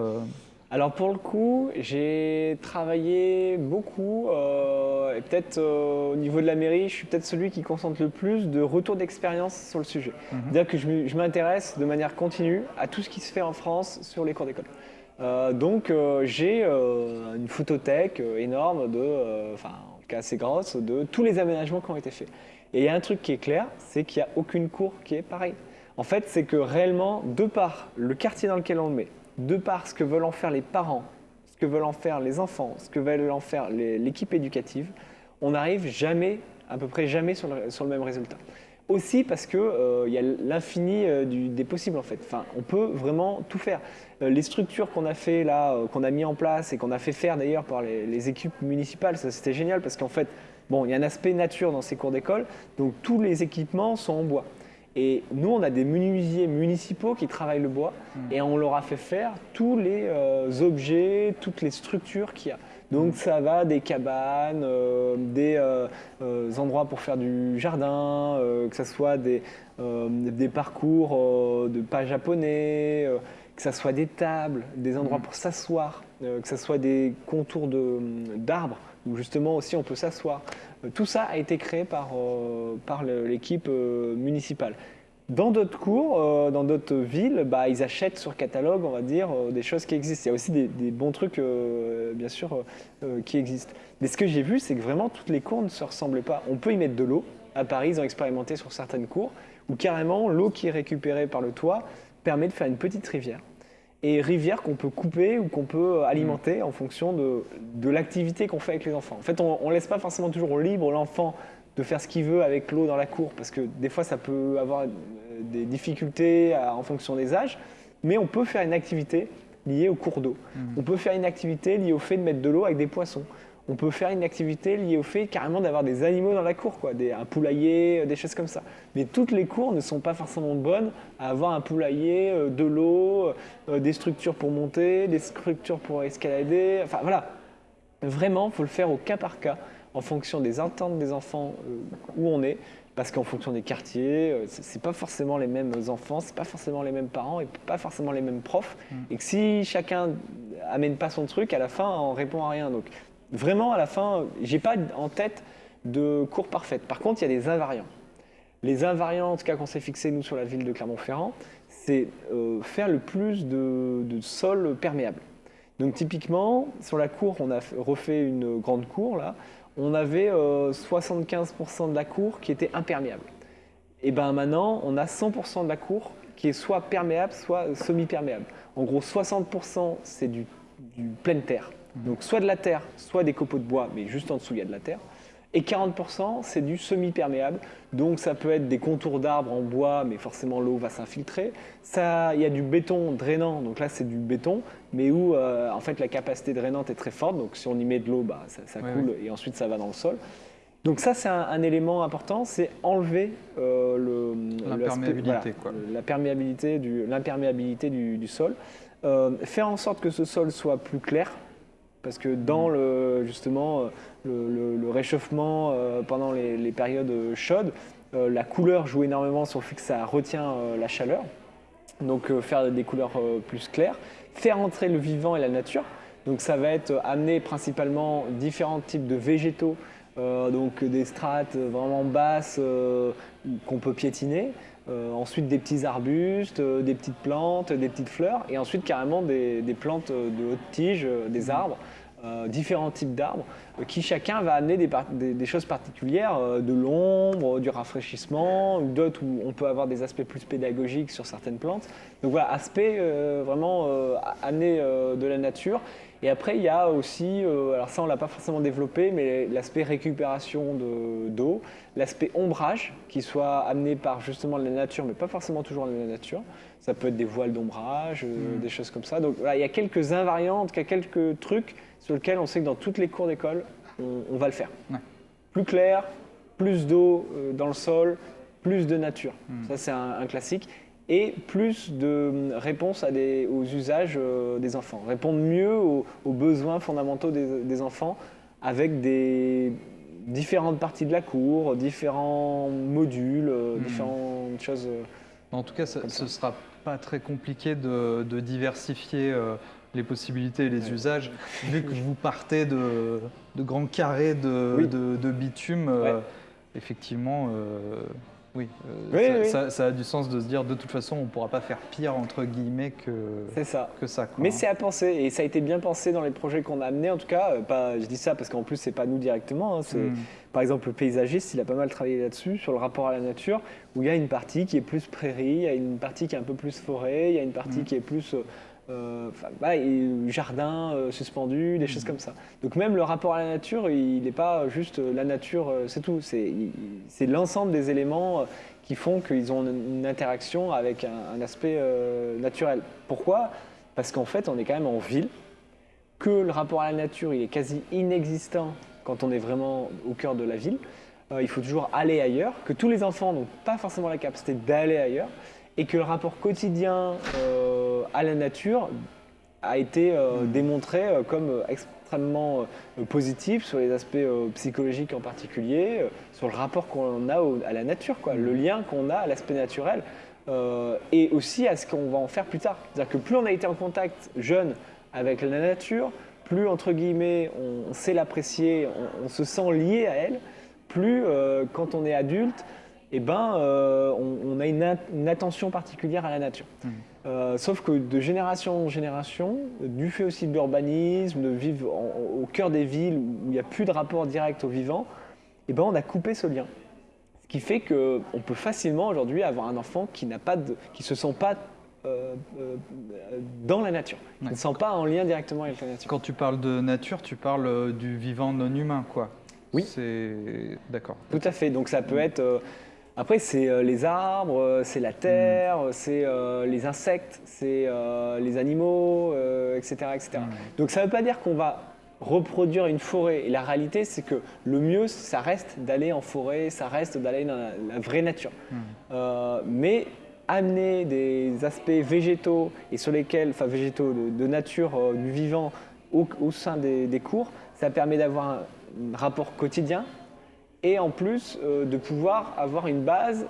S2: alors pour le coup, j'ai travaillé beaucoup, euh, et peut-être euh, au niveau de la mairie, je suis peut-être celui qui concentre le plus de retours d'expérience sur le sujet. Mhm. C'est-à-dire que je m'intéresse de manière continue à tout ce qui se fait en France sur les cours d'école. Euh, donc j'ai une photothèque énorme, de, enfin en tout cas assez grosse, de tous les aménagements qui ont été faits. Et il y a un truc qui est clair, c'est qu'il n'y a aucune cour qui est pareille. En fait, c'est que réellement, de par le quartier dans lequel on le met, de par ce que veulent en faire les parents, ce que veulent en faire les enfants, ce que veulent en faire l'équipe éducative, on n'arrive jamais, à peu près jamais sur le, même résultat. Aussi parce qu'il euh, y a l'infini euh, des possibles en fait. Enfin, on peut vraiment tout faire. Euh, les structures qu'on a fait là, qu'on a mis en place et qu'on a fait faire d'ailleurs par les, les, équipes municipales, ça c'était génial parce qu'en fait, bon, il y a un aspect nature dans ces cours d'école, donc tous les équipements sont en bois. Et nous, on a des menuisiers municipaux qui travaillent le bois hmm. et on leur a fait faire tous les euh, objets, toutes les structures qu'il y a. Donc hmm. ça va des cabanes, euh, des euh, endroits pour faire du jardin, que ce soit des, des parcours de pas japonais, que ce soit des tables, des endroits pour s'asseoir, que ce soit des contours d'arbres où justement aussi on peut s'asseoir. Tout ça a été créé par, par l'équipe municipale. Dans d'autres cours, euh, dans d'autres villes, bah, ils achètent sur catalogue, on va dire, euh, des choses qui existent. Il y a aussi des, bons trucs, euh, bien sûr, qui existent. Mais ce que j'ai vu, c'est que vraiment toutes les cours ne se ressemblent pas. On peut y mettre de l'eau. À Paris, ils ont expérimenté sur certaines cours, où carrément l'eau qui est récupérée par le toit permet de faire une petite rivière. Et rivière qu'on peut couper ou qu'on peut alimenter en fonction de, de l'activité qu'on fait avec les enfants. En fait, on ne laisse pas forcément toujours libre l'enfant de faire ce qu'il veut avec l'eau dans la cour, parce que des fois ça peut avoir euh, des difficultés en fonction des âges, mais on peut faire une activité liée au cours d'eau. Mmh. On peut faire une activité liée au fait de mettre de l'eau avec des poissons. On peut faire une activité liée au fait carrément d'avoir des animaux dans la cour, quoi, des, un poulailler, euh, des choses comme ça. Mais toutes les cours ne sont pas forcément bonnes à avoir un poulailler, euh, de l'eau, des structures pour monter, des structures pour escalader. Enfin voilà, vraiment, il faut le faire au cas par cas en fonction des attentes des enfants euh, où on est, parce qu'en fonction des quartiers, euh, c'est pas forcément les mêmes enfants, c'est pas forcément les mêmes parents et pas forcément les mêmes profs, mm. et que si chacun amène pas son truc, à la fin on répond à rien. Donc vraiment à la fin, j'ai pas en tête de cours parfaite. Par contre, il y a des invariants. Les invariants, en tout cas qu'on s'est fixé nous sur la ville de Clermont-Ferrand, c'est euh, faire le plus de, de sol perméable. Donc typiquement, sur la cour, on a refait une grande cour là on avait 75% euh, de la cour qui était imperméable. Et ben maintenant, on a 100% de la cour qui est soit perméable, soit semi-perméable. En gros, 60% c'est du, pleine terre. Donc soit de la terre, soit des copeaux de bois, mais juste en dessous il y a de la terre. Et 40%, c'est du semi-perméable. Donc ça peut être des contours d'arbres en bois, mais forcément l'eau va s'infiltrer. Il y a du béton drainant, donc là c'est du béton, mais où euh, en fait la capacité drainante est très forte. Donc si on y met de l'eau, bah, ça, coule et ensuite ça va dans le sol. Donc ça c'est un, élément important, c'est enlever euh, du, l'imperméabilité du, sol. Euh, faire en sorte que ce sol soit plus clair, parce que dans le, justement le, réchauffement euh, pendant les, périodes chaudes, euh, la couleur joue énormément sur le fait que ça retient euh, la chaleur. Donc faire des couleurs plus claires, faire entrer le vivant et la nature. Donc ça va être amener principalement différents types de végétaux, donc des strates vraiment basses qu'on peut piétiner. Ensuite des petits arbustes, des petites plantes, des petites fleurs, et ensuite carrément des, des plantes de haute tige, des arbres. Euh, différents types d'arbres, euh, qui chacun va amener des, choses particulières, euh, de l'ombre, du rafraîchissement, d'autres où on peut avoir des aspects plus pédagogiques sur certaines plantes. Donc voilà, aspect vraiment amener de la nature. Et après, il y a aussi, alors ça on ne l'a pas forcément développé, mais l'aspect récupération d'eau, l'aspect ombrage, qui soit amené par justement la nature, mais pas forcément toujours la nature. Ça peut être des voiles d'ombrage, hmm. des choses comme ça. Donc voilà, il y a quelques invariantes, il y a quelques trucs sur lequel on sait que dans toutes les cours d'école, on, va le faire. Plus clair, plus d'eau euh, dans le sol, plus de nature. Hmm. Ça, c'est un, classique. Et plus de réponses à des, aux usages euh, des enfants. Répondre mieux aux, besoins fondamentaux des, enfants avec des différentes parties de la cour, différents modules, euh, hmm. différentes choses.
S1: En tout cas, ce ne sera pas très compliqué de, diversifier les possibilités et les usages. Vu que vous partez de, grands carrés de, bitume, euh, effectivement, euh, oui, euh, ça, a du sens de se dire de toute façon, on ne pourra pas faire pire entre guillemets que
S2: ça.
S1: Que ça
S2: Mais c'est à penser et ça a été bien pensé dans les projets qu'on a amenés. En tout cas, pas, je dis ça parce qu'en plus c'est pas nous directement. Hein, hmm. Par exemple, le paysagiste, il a pas mal travaillé là-dessus sur le rapport à la nature, où il y a une partie qui est plus prairie, il y a une partie qui est un peu plus forêt, il y a une partie hmm. qui est plus euh, bah, jardin euh, suspendu, des choses mmh. comme ça. Donc même le rapport à la nature, il n'est pas juste la nature, c'est tout. C'est l'ensemble des éléments qui font qu'ils ont une, interaction avec un, aspect naturel. Pourquoi? Parce qu'en fait, on est quand même en ville, que le rapport à la nature, il est quasi inexistant quand on est vraiment au cœur de la ville. il faut toujours aller ailleurs, que tous les enfants n'ont pas forcément la capacité d'aller ailleurs et que le rapport quotidien euh, à la nature a été euh, hmm. démontré euh, comme extrêmement positif sur les aspects psychologiques en particulier, sur le rapport qu'on a à la nature, quoi, le hmm. lien qu'on a à l'aspect naturel. et aussi à ce qu'on va en faire plus tard. C'est-à-dire que plus on a été en contact jeune avec la nature, plus entre guillemets on sait l'apprécier, on, se sent lié à elle, plus quand on est adulte, eh ben, euh, on, a une, attention particulière à la nature. Mmh. sauf que de génération en génération, du fait aussi de l'urbanisme, de vivre au cœur des villes où il n'y a plus de rapport direct au vivant, eh ben, on a coupé ce lien qui fait qu'on peut facilement aujourd'hui avoir un enfant qui de, qui se sent pas euh, euh, dans la nature, qui ne se sent pas en lien directement avec la nature.
S1: Quand tu parles de nature, tu parles euh, du vivant non humain, quoi.
S2: Oui.
S1: C'est d'accord.
S2: Tout à fait. Donc ça peut être après, c'est les arbres, c'est la terre, mm. c'est les insectes, c'est les animaux, etc. etc. Mm. Donc ça ne veut pas dire qu'on va reproduire une forêt. Et la réalité, c'est que le mieux, ça reste d'aller en forêt, ça reste d'aller dans la, vraie nature. Euh, mais amener des aspects végétaux et sur lesquels, enfin végétaux de, nature, euh, du vivant au, sein des, cours, ça permet d'avoir un, rapport quotidien et en plus euh, de pouvoir avoir une base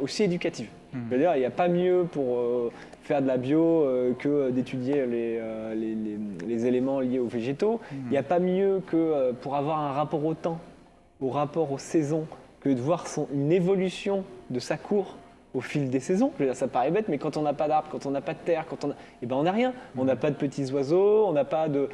S2: aussi éducative. Hmm. Je veux dire, il n'y a pas mieux pour faire de la bio euh, que d'étudier euh, les, les, éléments liés aux végétaux. Hmm. Il n'y a pas mieux que euh, pour avoir un rapport au temps, au rapport aux saisons, que de voir son, une évolution de sa cour au fil des saisons. Je veux dire, ça paraît bête, mais quand on n'a pas d'arbres, quand on n'a pas de terre, quand on eh ben on n'a rien. On n'a hmm. pas de petits oiseaux, on n'a pas de...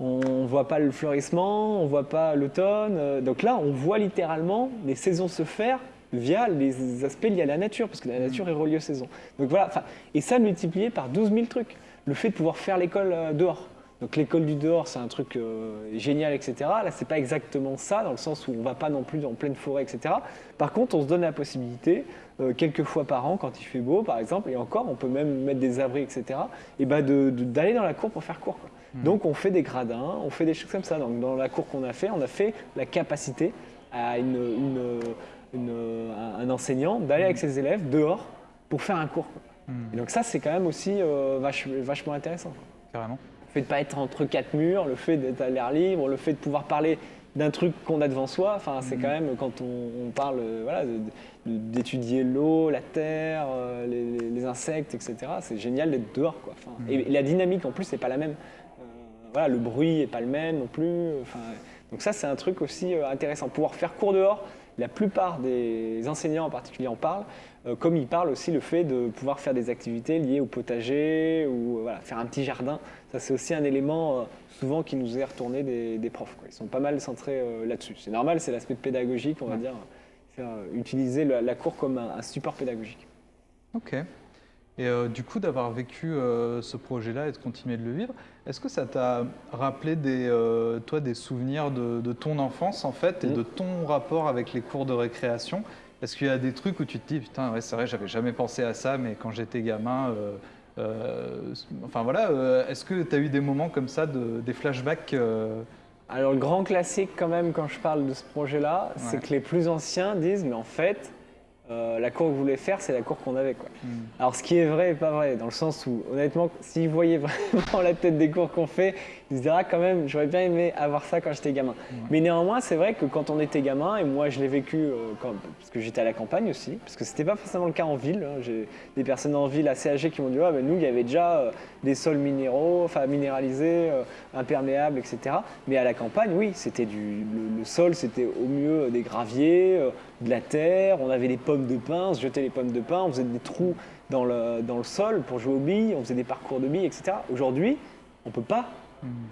S2: On ne voit pas le fleurissement, on ne voit pas l'automne. Donc là, on voit littéralement les saisons se faire via les aspects liés à la nature, parce que la nature est reliée aux saisons. Donc voilà, et ça multiplié par 12 000 trucs. Le fait de pouvoir faire l'école euh, dehors. Donc l'école du dehors, c'est un truc euh, génial, etc. Là, c'est pas exactement ça, dans le sens où on va pas non plus en pleine forêt, etc. Par contre, on se donne la possibilité, euh, quelques fois par an, quand il fait beau, par exemple, et encore, on peut même mettre des abris, etc. Et ben d'aller dans la cour pour faire cours. Mmh. Donc on fait des gradins, on fait des choses comme ça. Donc dans la cour qu'on a fait, on a fait la capacité à une un, enseignant d'aller avec ses élèves dehors pour faire un cours. Hmm. donc ça, c'est quand même aussi euh, vachement intéressant.
S1: Carrément.
S2: Le fait de ne pas être entre quatre murs, le fait d'être à l'air libre, le fait de pouvoir parler d'un truc qu'on a devant soi, enfin, c'est hmm. quand même quand on, parle euh, voilà, d'étudier l'eau, la terre, euh, les, insectes, etc. C'est génial d'être dehors. Quoi. Hmm. et, la dynamique en plus, c'est pas la même. Voilà, le bruit n'est pas le même non plus. donc ça, c'est un truc aussi intéressant. Pouvoir faire cours dehors, la plupart des enseignants en particulier en parlent, euh, comme ils parlent aussi le fait de pouvoir faire des activités liées au potager ou euh, faire un petit jardin. Ça, c'est aussi un élément euh, souvent qui nous est retourné des, profs. Ils sont pas mal centrés là-dessus. C'est normal, c'est l'aspect pédagogique, on va dire, utiliser la, cour comme un support pédagogique.
S1: Ok. Et euh, du coup, d'avoir vécu euh, ce projet-là et de continuer de le vivre, est-ce que ça t'a rappelé des, euh, toi, des souvenirs de, ton enfance en fait et mm. de ton rapport avec les cours de récréation? Est-ce qu'il y a des trucs où tu te dis putain, ouais, c'est vrai, j'avais jamais pensé à ça, mais quand j'étais gamin, enfin voilà, est-ce que tu as eu des moments comme ça, de, des flashbacks
S2: Alors le grand classique quand même quand je parle de ce projet-là, c'est que les plus anciens disent mais en fait euh, la cour que vous voulez faire, c'est la cour qu'on avait. Quoi. Hmm. Alors, ce qui est vrai et pas vrai, dans le sens où, honnêtement, s'ils voyaient vraiment la tête des cours qu'on fait, ils se ah, quand même, j'aurais bien aimé avoir ça quand j'étais gamin. Mais néanmoins, c'est vrai que quand on était gamin, et moi je l'ai vécu euh, parce que j'étais à la campagne aussi, parce que c'était pas forcément le cas en ville. Hein. J'ai des personnes en ville assez âgées qui m'ont dit ah, ben, nous, il y avait déjà euh, des sols minéraux, enfin minéralisés, imperméables, etc. Mais à la campagne, oui, c'était du le, sol, c'était au mieux des graviers, de la terre, on avait des pommes de pin, on se jetait les pommes de pin, on faisait des trous dans le, dans le sol pour jouer aux billes, on faisait des parcours de billes, etc. Aujourd'hui, on ne peut pas.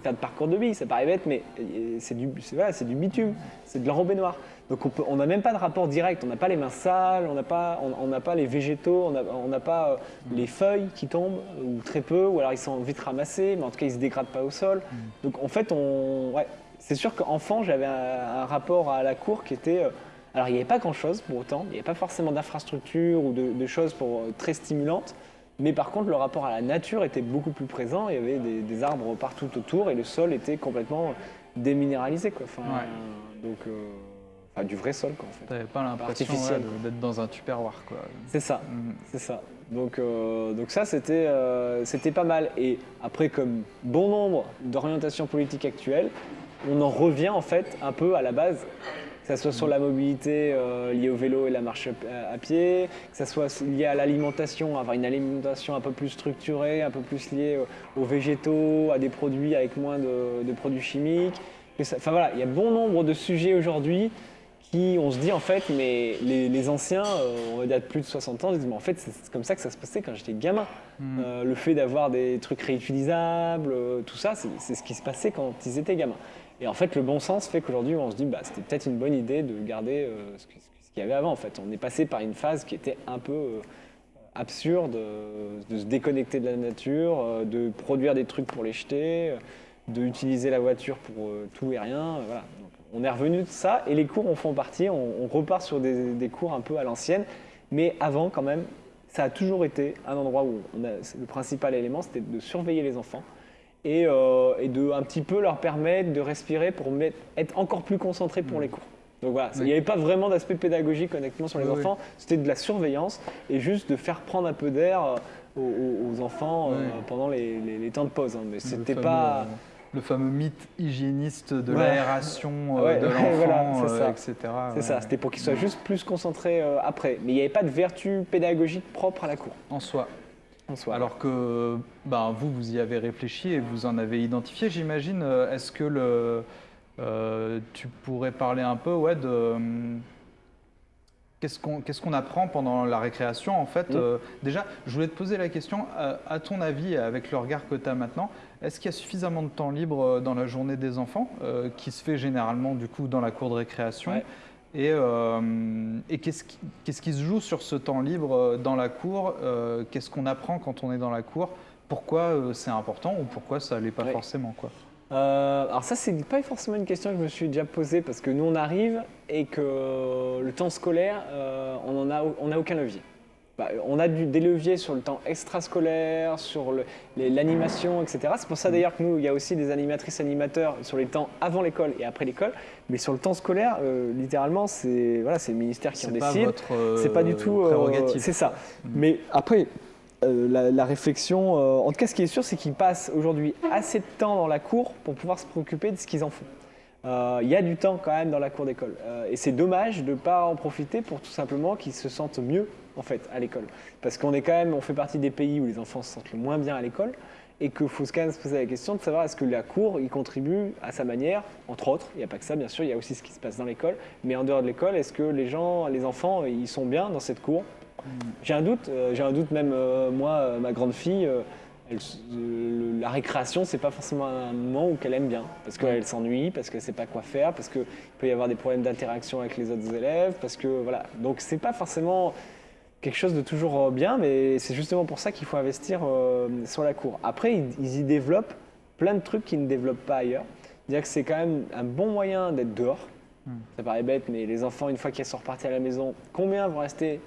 S2: Faire de parcours de billes, ça paraît bête, mais euh, c'est du, voilà, du bitume, c'est de l'enrobé noir. Donc on n'a même pas de rapport direct, on n'a pas les mains sales, on n'a pas, on, pas les végétaux, on n'a pas euh, hmm. les feuilles qui tombent, ou très peu, ou alors ils sont vite ramassés, mais en tout cas ils ne se dégradent pas au sol. Hmm. Donc en fait, on, ouais, c'est sûr qu'enfant j'avais un, rapport à la cour qui était... Euh, alors il n'y avait pas grand-chose pour autant, il n'y avait pas forcément d'infrastructures ou de, choses pour, euh, très stimulantes, mais par contre le rapport à la nature était beaucoup plus présent, il y avait des, arbres partout autour et le sol était complètement déminéralisé. Quoi. Enfin, donc, euh, du vrai sol quoi, en fait.
S1: n'avais pas l'impression d'être dans un tupperware quoi.
S2: C'est ça, mm. c'est ça. Donc, euh, donc ça c'était c'était pas mal. Et après comme bon nombre d'orientations politiques actuelles, on en revient en fait un peu à la base que ça soit sur la mobilité euh, liée au vélo et la marche à, pied, que ça soit lié à l'alimentation, avoir une alimentation un peu plus structurée, un peu plus liée aux, végétaux, à des produits avec moins de, produits chimiques. enfin voilà, il y a bon nombre de sujets aujourd'hui qui, on se dit en fait, mais les, anciens, euh, on de plus de 60 ans, ils disent mais en fait c'est comme ça que ça se passait quand j'étais gamin. Hmm. Euh, le fait d'avoir des trucs réutilisables, euh, tout ça, c'est ce qui se passait quand ils étaient gamins. Et en fait, le bon sens fait qu'aujourd'hui, on se dit bah, c'était peut-être une bonne idée de garder ce qu'il y avait avant. En fait, on est passé par une phase qui était un peu absurde, de se déconnecter de la nature, de produire des trucs pour les jeter, d'utiliser la voiture pour tout et rien. Voilà on est revenu de ça et les cours en font partie. On, repart sur des, cours un peu à l'ancienne. Mais avant, quand même, ça a toujours été un endroit où le principal élément, c'était de surveiller les enfants et, euh, de un petit peu leur permettre de respirer pour être encore plus concentrés pour mmh. les cours. Donc voilà, il n'y avait pas vraiment d'aspect pédagogique honnêtement sur les enfants, c'était de la surveillance et juste de faire prendre un peu d'air euh, aux, enfants euh, pendant les, temps de pause. Hein. Mais c'était pas
S1: le fameux mythe hygiéniste de l'aération euh, de l'enfant, etc.
S2: Euh, c'est ça, c'était pour qu'il soit juste plus concentré euh, après. Mais il n'y avait pas de vertu pédagogique propre à la cour.
S1: En soi. Alors que ben, vous, vous y avez réfléchi et vous en avez identifié, j'imagine. Est-ce que le, tu pourrais parler un peu ouais, de Qu'est-ce qu'on apprend pendant la récréation en fait mmh. Déjà, je voulais te poser la question, à ton avis, avec le regard que tu as maintenant, est-ce qu'il y a suffisamment de temps libre euh, dans la journée des enfants, euh, qui se fait généralement du coup dans la cour de récréation? Et, euh, qu'est-ce qui, se joue sur ce temps libre dans la cour Qu'est-ce qu'on apprend quand on est dans la cour? Pourquoi c'est important ou pourquoi ça l'est pas forcément quoi?
S2: Alors ça, c'est pas forcément une question que je me suis déjà posée parce que nous, on arrive et que le temps scolaire, on n'a on a aucun levier. Bah, on a des leviers sur le temps extrascolaire, sur l'animation, etc. C'est pour ça d'ailleurs que nous, il y a aussi des animatrices animateurs sur les temps avant l'école et après l'école. Mais sur le temps scolaire, euh, littéralement, c'est voilà, le ministère qui en décide. C'est pas du euh, tout. Euh, c'est ça. Mm. Mais après, la, réflexion, en tout cas, ce qui est sûr, c'est qu'ils passent aujourd'hui assez de temps dans la cour pour pouvoir se préoccuper de ce qu'ils en font. Il y a du temps quand même dans la cour d'école. et c'est dommage de ne pas en profiter pour tout simplement qu'ils se sentent mieux en fait à l'école. Parce qu'on est quand même, on fait partie des pays où les enfants se sentent le moins bien à l'école et qu'il faut quand même se poser la question de savoir est-ce que la cour y contribue à sa manière, entre autres. Il n'y a pas que ça, bien sûr, il y a aussi ce qui se passe dans l'école. Mais en dehors de l'école, est-ce que les gens, les enfants, ils sont bien dans cette cour? J'ai un doute. Euh, j'ai un doute même euh, moi, euh, ma grande fille. la récréation, c'est pas forcément un moment où qu'elle aime bien, parce qu'elle s'ennuie, parce qu'elle sait pas quoi faire, parce qu'il peut y avoir des problèmes d'interaction avec les autres élèves, parce que voilà. Donc c'est pas forcément quelque chose de toujours euh, bien, mais c'est justement pour ça qu'il faut investir euh, sur la cour. Après, ils, y développent plein de trucs qu'ils ne développent pas ailleurs. Dire que c'est quand même un bon moyen d'être dehors. Hmm. Ça paraît bête, mais les enfants, une fois qu'ils sont repartis à la maison, combien vont rester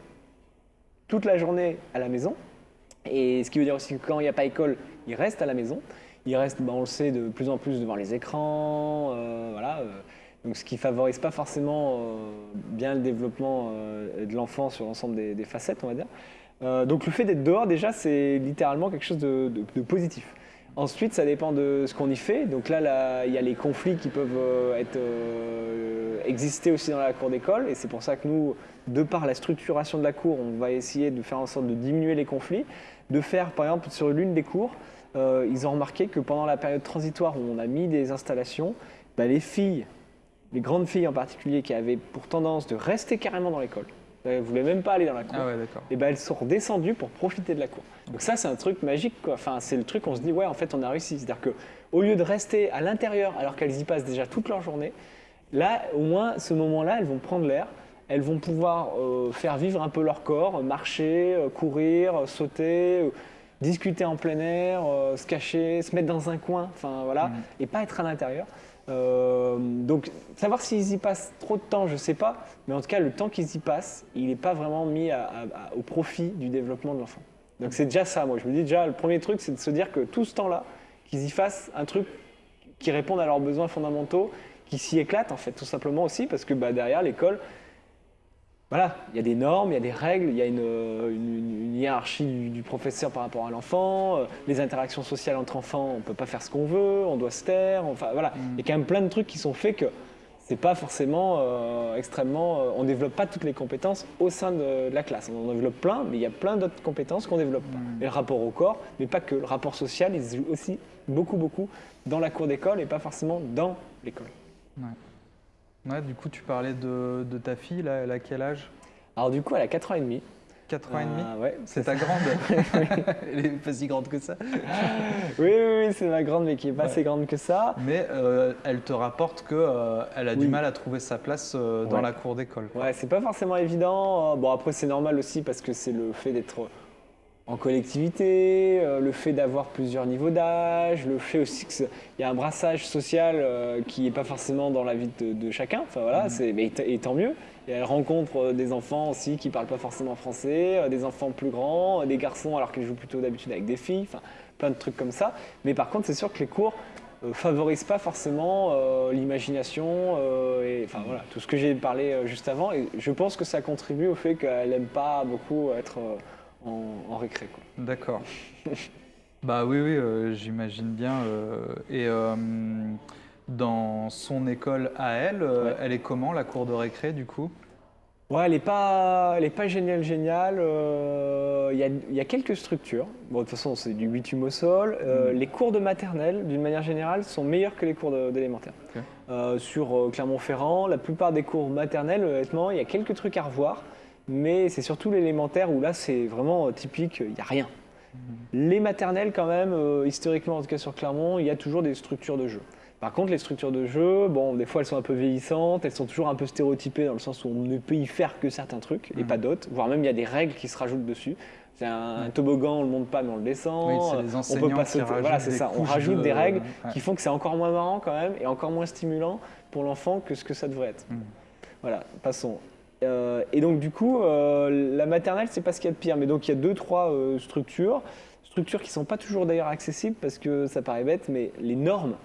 S2: toute la journée à la maison? Et ce qui veut dire aussi que quand il n'y a pas école, ils restent à la maison. Ils restent, ben, on le sait, de plus en plus devant les écrans. Euh, voilà donc, ce qui favorise pas forcément euh, bien le développement euh, de l'enfant sur l'ensemble des, facettes, on va dire. Euh, donc le fait d'être dehors, déjà, c'est littéralement quelque chose de, positif. Ensuite, ça dépend de ce qu'on y fait. Donc là, il y a les conflits qui peuvent exister aussi dans la cour d'école. Et c'est pour ça que nous, de par la structuration de la cour, on va essayer de faire en sorte de diminuer les conflits. De faire, par exemple, sur l'une des cours, ils ont remarqué que pendant la période transitoire où on a mis des installations, bah, les filles les grandes filles en particulier qui avaient pour tendance de rester carrément dans l'école, elles ne voulaient même pas aller dans la cour,
S1: ah
S2: et ben elles sont redescendues pour profiter de la cour. Donc ça c'est un truc magique quoi. Enfin c'est le truc on se dit ouais en fait on a réussi. C'est-à-dire que au lieu de rester à l'intérieur alors qu'elles y passent déjà toute leur journée, là au moins ce moment-là elles vont prendre l'air, elles vont pouvoir euh, faire vivre un peu leur corps, marcher, euh, courir, sauter. Euh, discuter en plein air, se cacher, se mettre dans un coin, enfin voilà, mmh. et pas être à l'intérieur. Euh, donc, savoir s'ils y passent trop de temps, je ne sais pas. Mais en tout cas, le temps qu'ils y passent, il n'est pas vraiment mis au profit du développement de l'enfant. Donc, c'est déjà ça, moi. Je me dis déjà, le premier truc, c'est de se dire que tout ce temps-là, qu'ils y fassent un truc qui réponde à leurs besoins fondamentaux, qui s'y éclate, en fait, tout simplement aussi, parce que bah, derrière, l'école, voilà, il y a des normes, il y a des règles, il y a une, hiérarchie du, professeur par rapport à l'enfant, euh, les interactions sociales entre enfants, on ne peut pas faire ce qu'on veut, on doit se taire, enfin voilà. Mm. Il y a quand même plein de trucs qui sont faits que c'est pas forcément euh, extrêmement. euh, on développe pas toutes les compétences au sein de, de la classe. On en développe plein, mais il y a plein d'autres compétences qu'on développe pas.
S1: Mm.
S2: Et le rapport au corps, mais pas que. Le rapport social, il se joue aussi beaucoup, beaucoup dans la cour d'école et pas forcément dans l'école.
S1: Ouais, du coup, tu parlais de, de ta fille, là, elle a quel âge?
S2: Alors du coup, elle a 4 ans et demi.
S1: 4 ans et demi?
S2: Euh, ouais,
S1: C'est ta grande Elle est pas si grande que ça.
S2: oui, oui, oui, c'est ma grande, mais qui est pas
S1: Ouais.
S2: assez grande que ça.
S1: Mais euh, elle te rapporte qu'elle a du mal à trouver sa place euh, dans
S2: Ouais.
S1: la cour d'école.
S2: Ouais, c'est pas forcément évident. Euh, Bon, après, c'est normal aussi parce que c'est le fait d'être en collectivité, euh, le fait d'avoir plusieurs niveaux d'âge, le fait aussi qu'il y a un brassage social euh, qui n'est pas forcément dans la vie de, de chacun. Enfin voilà, c'est, mais et tant mieux. Et elle rencontre euh, des enfants aussi qui parlent pas forcément français, des enfants plus grands, des garçons alors qu'ils jouent plutôt d'habitude avec des filles, enfin plein de trucs comme ça. Mais par contre, c'est sûr que les cours euh, favorisent pas forcément euh, l'imagination euh, et enfin voilà tout ce que j'ai parlé juste avant. Et je pense que ça contribue au fait qu'elle aime pas beaucoup être euh, en, en récré. Quoi.
S1: D'accord. bah oui, oui, euh, j'imagine bien. euh, et euh, dans son école à elle, euh,
S2: Ouais.
S1: elle est comment la cour de récré du coup?
S2: Ouais, elle est pas, elle est pas géniale, géniale. euh, Il y, a, il y a quelques structures. Bon, de toute façon, c'est du bitume au sol. Euh,
S1: Mhm.
S2: Les cours de maternelle, d'une manière générale, sont meilleurs que les cours d'élémentaire. Euh, sur euh, Clermont-Ferrand, la plupart des cours maternels, honnêtement, il y a quelques trucs à revoir. Mais c'est surtout l'élémentaire où là, c'est vraiment euh, typique, il n'y a rien. Les maternelles, quand même, euh, historiquement, en tout cas sur Clermont, il y a toujours des structures de jeu. Par contre, les structures de jeu, bon, des fois elles sont un peu vieillissantes, elles sont toujours un peu stéréotypées dans le sens où on ne peut y faire que certains trucs et
S1: Mhm.
S2: pas d'autres, voire même il y a des règles qui se rajoutent dessus. C'est un, un toboggan, on le monte pas mais on le descend.
S1: Oui, c'est les
S2: on peut pas sauter. Voilà, c'est ça. On rajoute
S1: de-
S2: des règles
S1: Ouais.
S2: qui font que c'est encore moins marrant quand même et encore moins stimulant pour l'enfant que ce que ça devrait être.
S1: Mhm.
S2: Voilà, passons. Euh, et donc du coup, euh, la maternelle, c'est pas ce qu'il y a de pire. Mais donc il y a deux, trois euh, structures, structures qui sont pas toujours d'ailleurs accessibles parce que ça paraît bête, mais les normes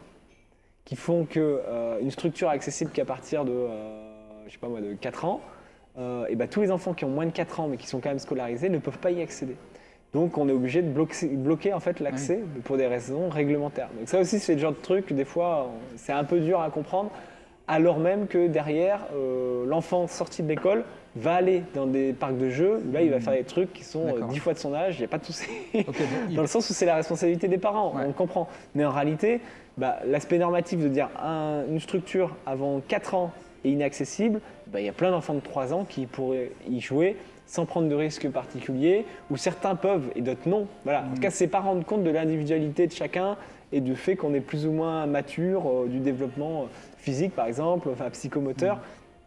S2: qui font que une structure accessible qu'à partir de, je sais pas moi, de 4 ans, et ben tous les enfants qui ont moins de 4 ans mais qui sont quand même scolarisés ne peuvent pas y accéder. Donc on est obligé de bloquer, bloquer en fait l'accès pour des raisons réglementaires. Donc ça aussi c'est le genre de truc des fois c'est un peu dur à comprendre alors même que derrière euh, l'enfant sorti de l'école va aller dans des parcs de jeux où là il va faire des trucs qui sont euh. 10 fois de son âge, il n'y a pas de souci. Dans le sens où c'est la responsabilité des parents,
S1: Ouais.
S2: on le comprend. Mais en réalité, bah, l'aspect normatif de dire un- une structure avant 4 ans est inaccessible, bah, il y a plein d'enfants de 3 ans qui pourraient y jouer sans prendre de risques particuliers, ou certains peuvent et d'autres non. Voilà. En tout cas, c'est pas rendre compte de l'individualité de chacun et du fait qu'on est plus ou moins mature euh, du développement physique, par exemple, enfin psychomoteur,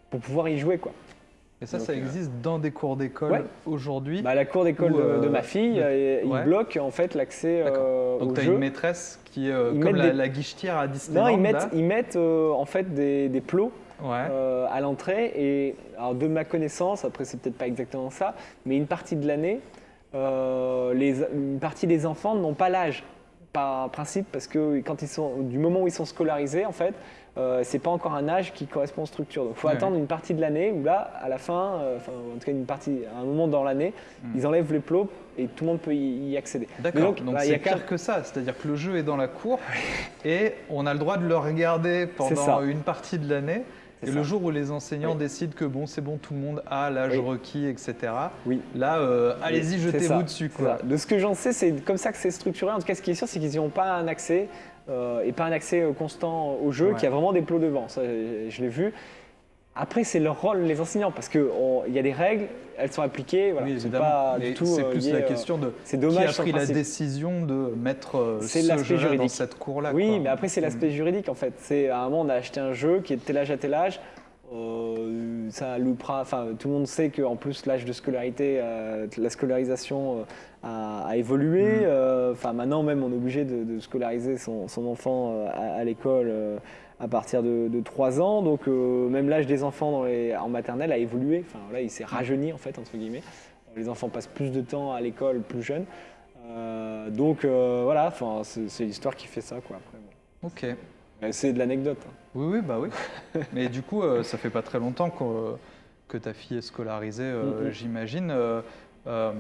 S2: pour pouvoir y jouer. Quoi.
S1: et ça,
S2: donc,
S1: ça
S2: euh,
S1: existe dans des cours d'école
S2: Ouais.
S1: aujourd'hui.
S2: Bah, la cour d'école de,
S1: euh,
S2: de ma fille,
S1: de-
S2: euh, il
S1: ouais.
S2: bloque en fait l'accès euh,
S1: donc tu as
S2: jeu.
S1: une maîtresse qui est euh, comme la,
S2: des-
S1: la guichetière à Disneyland.
S2: Non, ils mettent,
S1: là.
S2: ils mettent en fait des, des plots
S1: Ouais.
S2: à l'entrée. Et alors de ma connaissance, après c'est peut-être pas exactement ça, mais une partie de l'année, une partie des enfants n'ont pas l'âge par principe parce que quand ils sont du moment où ils sont scolarisés en fait. Euh, c'est pas encore un âge qui correspond aux structures. Donc, il faut
S1: Ouais.
S2: attendre une partie de l'année où là, à la fin, euh, enfin, en tout cas une partie, à un moment dans l'année,
S1: Mm.
S2: ils enlèvent les plots et tout le monde peut y, y accéder.
S1: D'accord, donc
S2: bah,
S1: c'est pire que ça, c'est-à-dire que le jeu est dans la cour et on a le droit de le regarder pendant une partie de l'année. Et
S2: ça.
S1: le jour où les enseignants
S2: Oui.
S1: décident que bon, c'est bon, tout le monde a l'âge
S2: Oui.
S1: requis, etc.
S2: Oui.
S1: Là, euh, allez-y, jetez-vous dessus. Quoi.
S2: De ce que j'en sais, c'est comme ça que c'est structuré. En tout cas, ce qui est sûr, c'est qu'ils n'ont pas un accès euh, et pas un accès euh, constant au jeu,
S1: Ouais.
S2: y a vraiment des plots devant. Ça, je je l'ai vu. Après, c'est leur rôle, les enseignants, parce qu'il y a des règles, elles sont appliquées. Voilà,
S1: Oui,
S2: c'est
S1: évidemment. c'est
S2: euh,
S1: plus
S2: lié,
S1: la
S2: euh,
S1: question de
S2: C'est
S1: qui a
S2: dommage sur le
S1: pris la décision de mettre ce jeu-là dans cette cour-là.
S2: Oui,
S1: quoi.
S2: mais après, c'est l'aspect juridique en fait. C'est à un moment, on a acheté un jeu qui est de tel âge à tel âge. Euh, ça loupera. Enfin, tout le monde sait qu'en plus, l'âge de scolarité, euh, la scolarisation a, a évolué.
S1: Mhm.
S2: Euh, Enfin, maintenant, même, on est obligé de, de scolariser son, son enfant euh, à, à l'école euh, à partir de, de 3 ans. Donc, euh, même l'âge des enfants dans les- en maternelle a évolué. Enfin, là, il s'est rajeuni en fait, entre guillemets. Les enfants passent plus de temps à l'école plus jeunes. Euh, donc, euh, voilà. Enfin, c'est l'histoire qui fait ça, quoi. Après, bon.
S1: Ok.
S2: C'est de l'anecdote. hein.
S1: Oui, oui, bah oui. mais du coup, ça fait pas très longtemps que, que ta fille est scolarisée, euh,
S2: Mhm.
S1: j'imagine. Euh,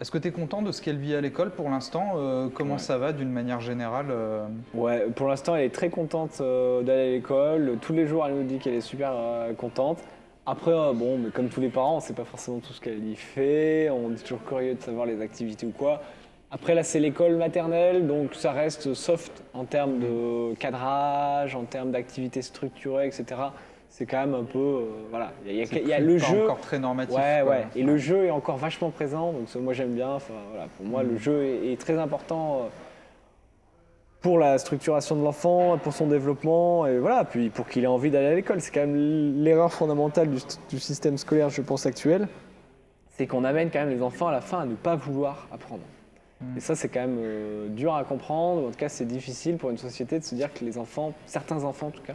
S1: Est-ce que tu es content de ce qu'elle vit à l'école pour l'instant Euh, Comment
S2: Ouais.
S1: ça va d'une manière générale euh
S2: Ouais, pour l'instant, elle est très contente d'aller à l'école. Tous les jours, elle nous dit qu'elle est super contente. Après, bon, mais comme tous les parents, on ne sait pas forcément tout ce qu'elle y fait. On est toujours curieux de savoir les activités ou quoi. Après, là, c'est l'école maternelle, donc ça reste soft en termes de cadrage, en termes d'activités structurées, etc. C'est quand même un peu. euh, voilà, il y a,
S1: C'est
S2: il y a le jeu.
S1: encore très normatif.
S2: Ouais,
S1: quoi.
S2: ouais. Et le jeu est encore vachement présent, donc ça, moi j'aime bien. Enfin, voilà, pour moi,
S1: Mm.
S2: le jeu est, est très important euh, pour la structuration de l'enfant, pour son développement, et voilà, puis pour qu'il ait envie d'aller à l'école. C'est quand même l'erreur fondamentale du, st- du système scolaire, je pense, actuel. C'est qu'on amène quand même les enfants à la fin à ne pas vouloir apprendre.
S1: Mm.
S2: Et ça, c'est quand même euh, dur à comprendre. En tout cas, c'est difficile pour une société de se dire que les enfants, certains enfants en tout cas,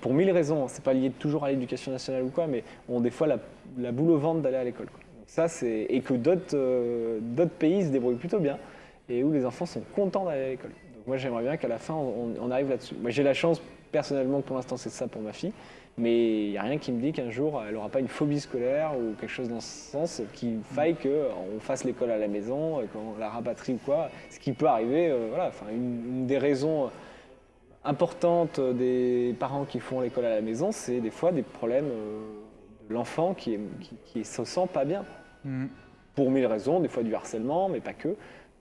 S2: pour mille raisons, c'est pas lié toujours à l'éducation nationale ou quoi, mais ont des fois la, boule au ventre d'aller à l'école. ça, c'est et que d'autres euh, d'autres pays se débrouillent plutôt bien et où les enfants sont contents d'aller à l'école. Moi, j'aimerais bien qu'à la fin, on, arrive là-dessus. Moi, j'ai la chance personnellement que pour l'instant c'est ça pour ma fille, mais il n'y a rien qui me dit qu'un jour elle n'aura pas une phobie scolaire ou quelque chose dans ce sens qu'il faille qu'on fasse l'école à la maison, euh, qu'on la rapatrie ou quoi. Ce qui peut arriver, euh, voilà. Enfin, une des raisons importante des parents qui font l'école à la maison, c'est des fois des problèmes euh, de l'enfant qui, qui, qui se sent pas bien.
S1: Mm.
S2: Pour mille raisons, des fois du harcèlement, mais pas que,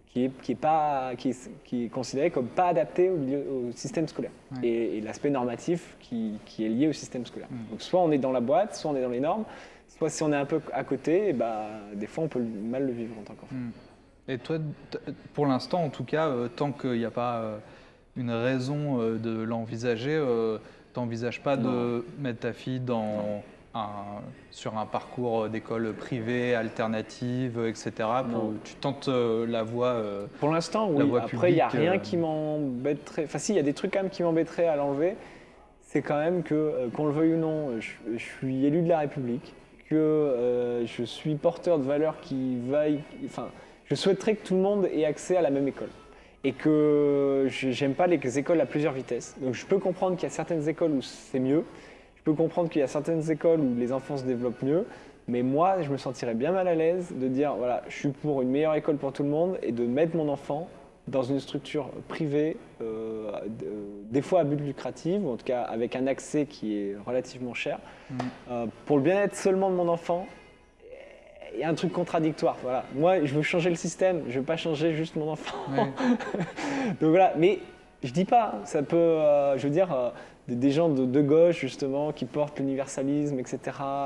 S2: qui est, qui est, pas, qui est, qui est considéré comme pas adapté au, milieu- au système scolaire.
S1: Ouais.
S2: Et, et l'aspect normatif qui, qui est lié au système scolaire.
S1: Mm.
S2: Donc soit on est dans la boîte, soit on est dans les normes, soit si on est un peu à côté, et bah, des fois on peut mal le vivre en tant qu'enfant.
S1: Mm. Et toi, pour l'instant, en tout cas, euh, tant qu'il n'y a pas euh, une raison euh, de l'envisager, euh, t'envisages pas de mettre ta fille dans un, sur un parcours d'école privée, alternative, etc. pour- tu tentes euh, la voie. euh,
S2: Pour l'instant,
S1: La
S2: oui.
S1: voie
S2: Après, il n'y a rien
S1: euh,
S2: qui m'embêterait. Enfin, si, il y a des trucs quand même qui m'embêteraient à l'enlever. C'est quand même que, euh, qu'on le veuille ou non, je, je suis élu de la République, que euh, je suis porteur de valeurs qui vaillent. Enfin, je souhaiterais que tout le monde ait accès à la même école. Et que j'aime pas les écoles à plusieurs vitesses. Donc, je peux comprendre qu'il y a certaines écoles où c'est mieux. Je peux comprendre qu'il y a certaines écoles où les enfants se développent mieux. Mais moi, je me sentirais bien mal à l'aise de dire voilà, je suis pour une meilleure école pour tout le monde et de mettre mon enfant dans une structure privée, euh, de- des fois à but lucratif, ou en tout cas avec un accès qui est relativement cher,
S1: Mm.
S2: euh, pour le bien-être seulement de mon enfant. Il y a un truc contradictoire. Voilà. Moi, je veux changer le système, je veux pas changer juste mon enfant.
S1: ouais.
S2: Donc voilà, mais je dis pas, ça peut, euh, je veux dire, euh, des, des gens de, de gauche justement qui portent l'universalisme, etc.,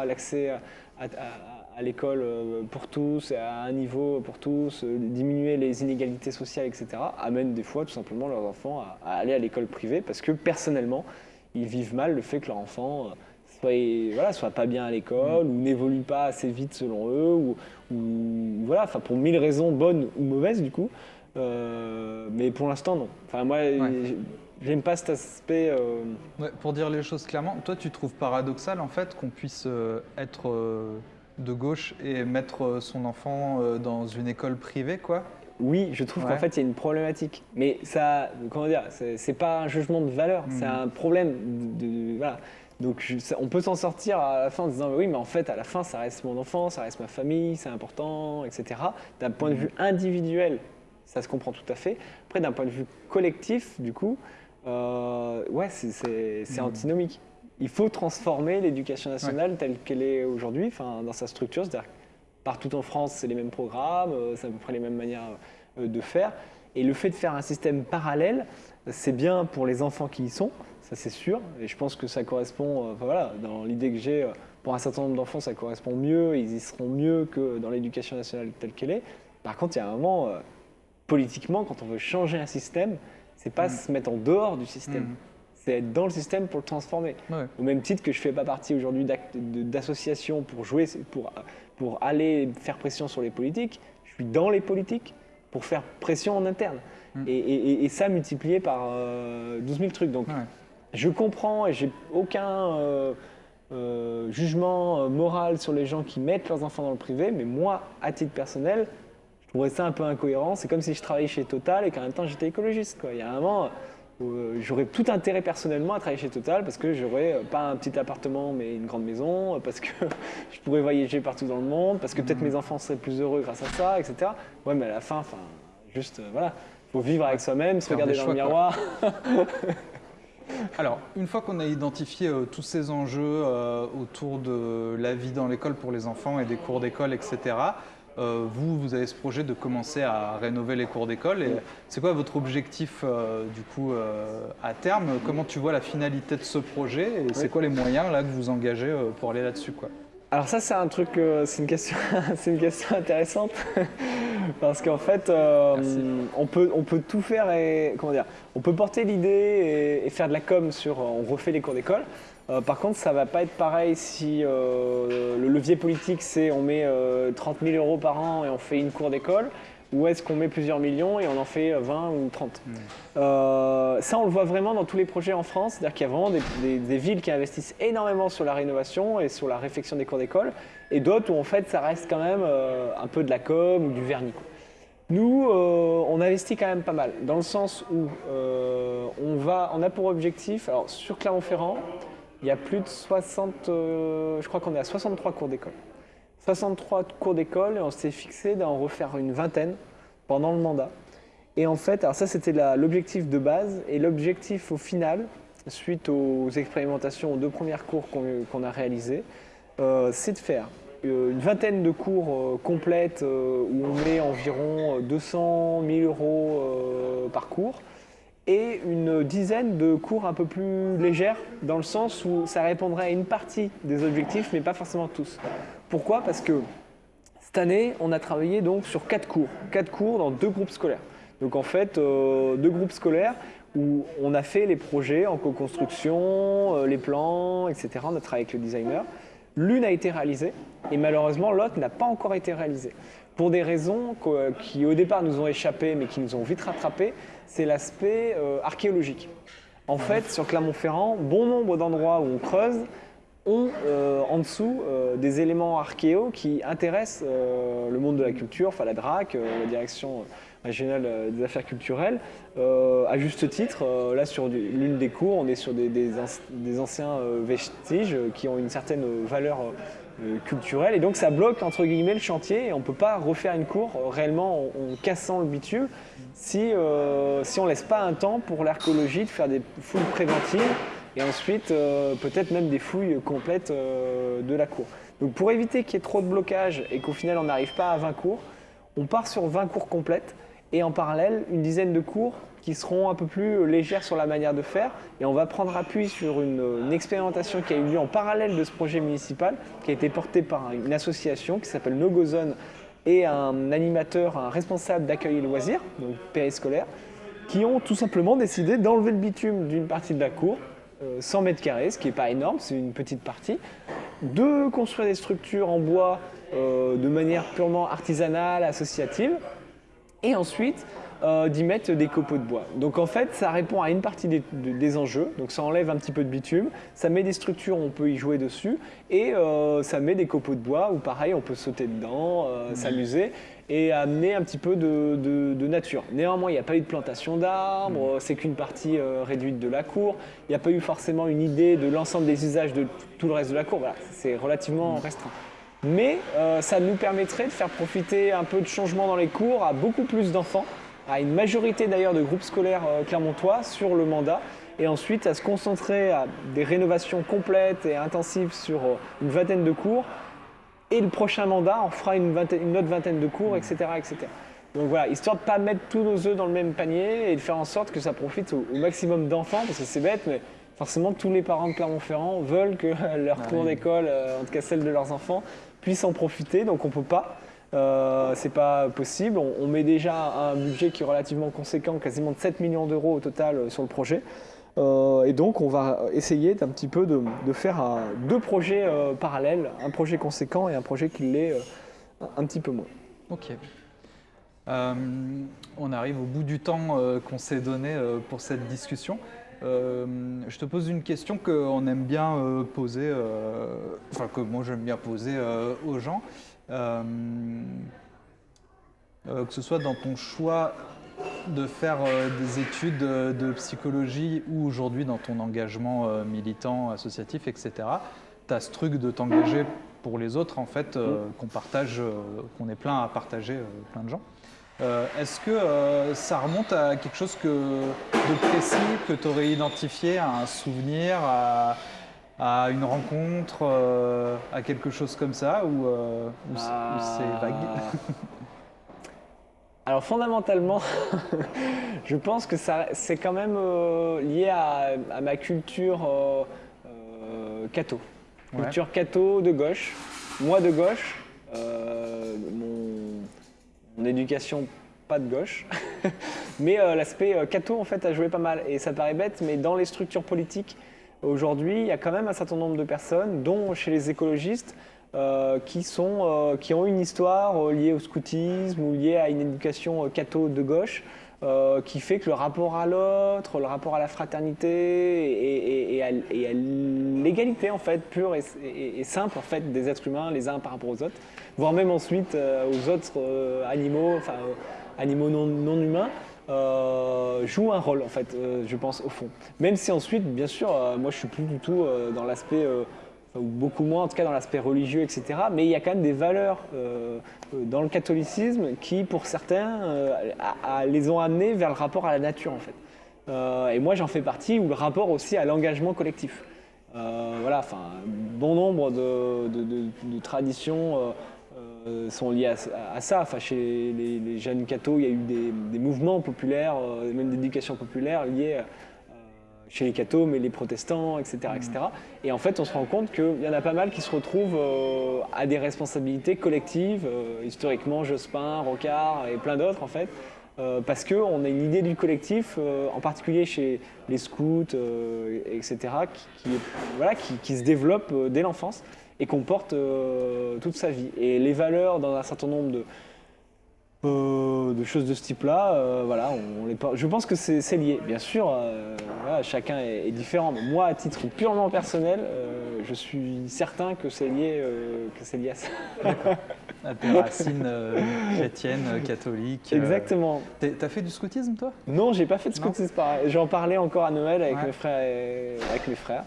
S2: l'accès à, à- l'école euh, pour tous, à un niveau pour tous, euh, diminuer les inégalités sociales, etc., amènent des fois tout simplement leurs enfants à, à aller à l'école privée parce que personnellement, ils vivent mal le fait que leur enfant euh, soit, voilà, soit pas bien à l'école ou n'évolue pas assez vite selon eux, ou, ou voilà, enfin pour mille raisons bonnes ou mauvaises du coup. Euh, mais pour l'instant, non. Enfin, moi, j'ai- j'aime pas cet aspect. euh,
S1: Ouais, pour dire les choses clairement, toi, tu trouves paradoxal en fait qu'on puisse euh, être de gauche et mettre son enfant dans une école privée, quoi?
S2: Oui, je trouve
S1: Ouais.
S2: qu'en fait, il y a une problématique. Mais ça, comment dire, c'est pas un jugement de valeur, c'est un problème. De, de- voilà. Donc, on peut s'en sortir à la fin en disant oui, mais en fait, à la fin, ça reste mon enfant, ça reste ma famille, c'est important, etc. D'un point de
S1: Mhm.
S2: vue individuel, ça se comprend tout à fait. Après, d'un point de vue collectif, du coup, euh, ouais, c'est-
S1: Mhm.
S2: antinomique. Il faut transformer l'éducation nationale telle qu'elle est aujourd'hui, enfin, dans sa structure, c'est-à-dire partout en France, c'est les mêmes programmes, euh, c'est à peu près les mêmes manières euh, de faire. Et le fait de faire un système parallèle, c'est bien pour les enfants qui y sont, ça c'est sûr. Et je pense que ça correspond, euh, enfin, voilà, dans l'idée que j'ai, euh, pour un certain nombre d'enfants, ça correspond mieux, ils y seront mieux que dans l'éducation nationale telle qu'elle est. Par contre, il y a un moment, euh, politiquement, quand on veut changer un système, c'est pas
S1: Mm.
S2: se mettre en dehors du système,
S1: Mhm.
S2: c'est être dans le système pour le transformer.
S1: Ouais.
S2: Au même titre que je fais pas partie aujourd'hui d'associations pour jouer, pour, pour aller faire pression sur les politiques, je suis dans les politiques pour faire pression en interne.
S1: Mm.
S2: Et, et- et ça multiplié par euh, 12 000 trucs. Donc
S1: Ouais.
S2: Je comprends et j'ai aucun euh, euh, jugement euh, moral sur les gens qui mettent leurs enfants dans le privé, mais moi, à titre personnel, je trouverais ça un peu incohérent. C'est comme si je travaillais chez Total et qu'en même temps j'étais écologiste. Quoi. Il y a un moment, euh, j'aurais tout intérêt personnellement à travailler chez Total parce que j'aurais pas un petit appartement mais une grande maison, parce que je pourrais voyager partout dans le monde, parce que peut-être
S1: Mhm.
S2: mes enfants seraient plus heureux grâce à ça, etc. Ouais, mais à la fin, enfin, juste, voilà, faut vivre avec soi-même, se regarder dans le miroir.
S1: Alors, une fois qu'on a identifié euh, tous ces enjeux euh, autour de la vie dans l'école pour les enfants et des cours d'école, etc., euh, vous, vous avez ce projet de commencer à rénover les cours d'école. Et c'est quoi votre objectif, du coup, à terme? Comment tu vois la finalité de ce projet? Et c'est quoi les moyens là que vous engagez pour aller là-dessus quoi?
S2: Alors ça, c'est un truc, euh, c'est une question, c'est une question intéressante. Parce qu'en fait, euh, on peut, on peut tout faire et comment dire, on peut porter l'idée et, et faire de la com sur, euh, on refait les cours d'école. Euh, par contre, ça va pas être pareil si euh, le levier politique c'est on met euh, 30 000 euros par an et on fait une cour d'école, ou est-ce qu'on met plusieurs millions et on en fait 20 ou 30 euh, ça, on le voit vraiment dans tous les projets en France. C'est-à-dire qu'il y a vraiment des, des- des villes qui investissent énormément sur la rénovation et sur la réfection des cours d'école, et d'autres où en fait ça reste quand même euh, un peu de la com ou du vernis. Nous, euh, on investit quand même pas mal, dans le sens où euh, on, va, on a pour objectif, alors sur Clermont-Ferrand, il y a plus de 60, euh, je crois qu'on est à 63 cours d'école. 63 cours d'école et on s'est fixé d'en refaire une vingtaine pendant le mandat. Et en fait, alors ça c'était l'objectif de base et l'objectif au final, suite aux expérimentations aux deux premières cours qu'on a réalisées, euh, c'est de faire euh, une vingtaine de cours euh, complètes où on met environ 200 000 euros par cours et une dizaine de cours un peu plus légères dans le sens où ça répondrait à une partie des objectifs mais pas forcément tous. Pourquoi? Parce que cette année, on a travaillé donc sur quatre cours, quatre cours dans deux groupes scolaires. Donc en fait, euh, deux groupes scolaires où on a fait les projets en co-construction, euh, les plans, etc. On a travaillé avec le designer. L'une a été réalisée et malheureusement l'autre n'a pas encore été réalisée. Pour des raisons qui au départ nous ont échappé mais qui nous ont vite rattrapé, c'est l'aspect euh, archéologique. En fait, sur Clermont-Ferrand, bon nombre d'endroits où on creuse ont euh, en dessous euh, des éléments archéo qui intéressent euh, le monde de la culture, enfin la DRAC, la direction régionale des affaires culturelles, à juste titre. là, sur l'une des cours, on est sur des, des anci- des anciens vestiges qui ont une certaine valeur culturelle, et donc ça bloque entre guillemets le chantier, et on ne peut pas refaire une cour réellement en, cassant le bitume si, si on laisse pas un temps pour l'archéologie de faire des fouilles préventives et ensuite euh, peut-être même des fouilles complètes euh, de la cour. Donc pour éviter qu'il y ait trop de blocage et qu'au final on n'arrive pas à 20 cours, on part sur 20 cours complètes et en parallèle une dizaine de cours qui seront un peu plus légères sur la manière de faire et on va prendre appui sur une, expérimentation qui a eu lieu en parallèle de ce projet municipal qui a été porté par une association qui s'appelle No Go Zone et un animateur, un responsable d'accueil et loisirs, donc périscolaire, qui ont tout simplement décidé d'enlever le bitume d'une partie de la cour, euh, 100 mètres carrés, ce qui n'est pas énorme, c'est une petite partie, de construire des structures en bois euh, de manière purement artisanale, associative, et ensuite euh, d'y mettre des copeaux de bois. Donc en fait, ça répond à une partie des, de- des enjeux, donc ça enlève un petit peu de bitume, ça met des structures, on peut y jouer dessus, et euh, ça met des copeaux de bois où pareil, on peut sauter dedans, euh, s'amuser, et amener un petit peu de, de- de nature. Néanmoins, il n'y a pas eu de plantation d'arbres, c'est qu'une partie réduite de la cour, il n'y a pas eu forcément une idée de l'ensemble des usages de tout le reste de la cour, voilà, c'est relativement restreint. Mais euh, ça nous permettrait de faire profiter un peu de changement dans les cours à beaucoup plus d'enfants, à une majorité d'ailleurs de groupes scolaires euh, clermontois sur le mandat, et ensuite à se concentrer à des rénovations complètes et intensives sur euh, une vingtaine de cours. Et le prochain mandat, on fera une, vingtaine- une autre vingtaine de cours, etc., etc. Donc voilà, histoire de ne pas mettre tous nos œufs dans le même panier et de faire en sorte que ça profite au, au maximum d'enfants, parce que c'est bête, mais forcément tous les parents de Clermont-Ferrand veulent que leur
S1: Ah
S2: cours
S1: oui.
S2: d'école, euh, en tout cas celle de leurs enfants, puissent en profiter, donc on peut pas. Euh, c'est pas possible. On, met déjà un budget qui est relativement conséquent, quasiment de 7 millions d'euros au total euh, sur le projet. Euh, et donc on va essayer d'un petit peu de, faire deux projets parallèles, un projet conséquent et un projet qui l'est un, petit peu moins.
S1: Ok. On arrive au bout du temps qu'on s'est donné pour cette discussion. Je te pose une question aime bien poser, enfin que moi j'aime bien poser aux gens. Euh, euh, que ce soit dans ton choix de faire euh, des études de psychologie ou aujourd'hui dans ton engagement militant, associatif, etc., tu as ce truc de t'engager pour les autres, en fait, qu'on partage, qu'on est plein à partager, plein de gens. Est-ce que ça remonte à quelque chose que, de précis que tu aurais identifié, à un souvenir, à, une rencontre, à quelque chose comme ça, ou, ou c'est vague
S2: Alors fondamentalement, je pense que c'est quand même euh, lié à, ma culture euh, euh, catho. Culture catho de gauche. Moi de gauche, mon, éducation pas de gauche. mais l'aspect catho en fait a joué pas mal. Et ça paraît bête, mais dans les structures politiques, aujourd'hui, il y a quand même un certain nombre de personnes, dont chez les écologistes, euh, qui, sont, euh, qui ont une histoire euh, liée au scoutisme ou liée à une éducation catho de gauche. qui fait que le rapport à l'autre, le rapport à la fraternité et, à, l'égalité en fait pure et, simple en fait des êtres humains les uns par rapport aux autres, voire même ensuite aux autres animaux, enfin animaux non, non humains, joue un rôle en fait, je pense au fond. Même si ensuite, bien sûr, moi je suis plus du tout dans l'aspect ou beaucoup moins en tout cas dans l'aspect religieux, etc. Mais il y a quand même des valeurs euh, euh, dans le catholicisme qui, pour certains, euh, les ont amenés vers le rapport à la nature en fait. et moi j'en fais partie, ou le rapport aussi à l'engagement collectif. voilà, enfin, bon nombre de, traditions sont liées à, ça. Enfin, chez les, jeunes cathos, il y a eu des, mouvements populaires, même d'éducation populaire liés chez les cathos, mais les protestants, etc., etc. Et en fait, on se rend compte qu'il y en a pas mal qui se retrouvent euh, à des responsabilités collectives, euh, historiquement Jospin, Rocard et plein d'autres en fait, euh, parce qu'on a une idée du collectif, en particulier chez les scouts, etc., qui, voilà, qui, se développe dès l'enfance et qu'on porte toute sa vie. Et les valeurs dans un certain nombre de, euh, de choses de ce type-là, euh, voilà, on, les, je pense que c'est lié. Bien sûr, euh, chacun est, différent, mais moi, à titre purement personnel, je suis certain que c'est lié, à ça.
S1: à tes racines chrétiennes, catholiques.
S2: Exactement.
S1: T'as fait du scoutisme, toi?
S2: Non, j'ai pas fait de scoutisme. J'en parlais encore à Noël avec mes frères. avec mes frères.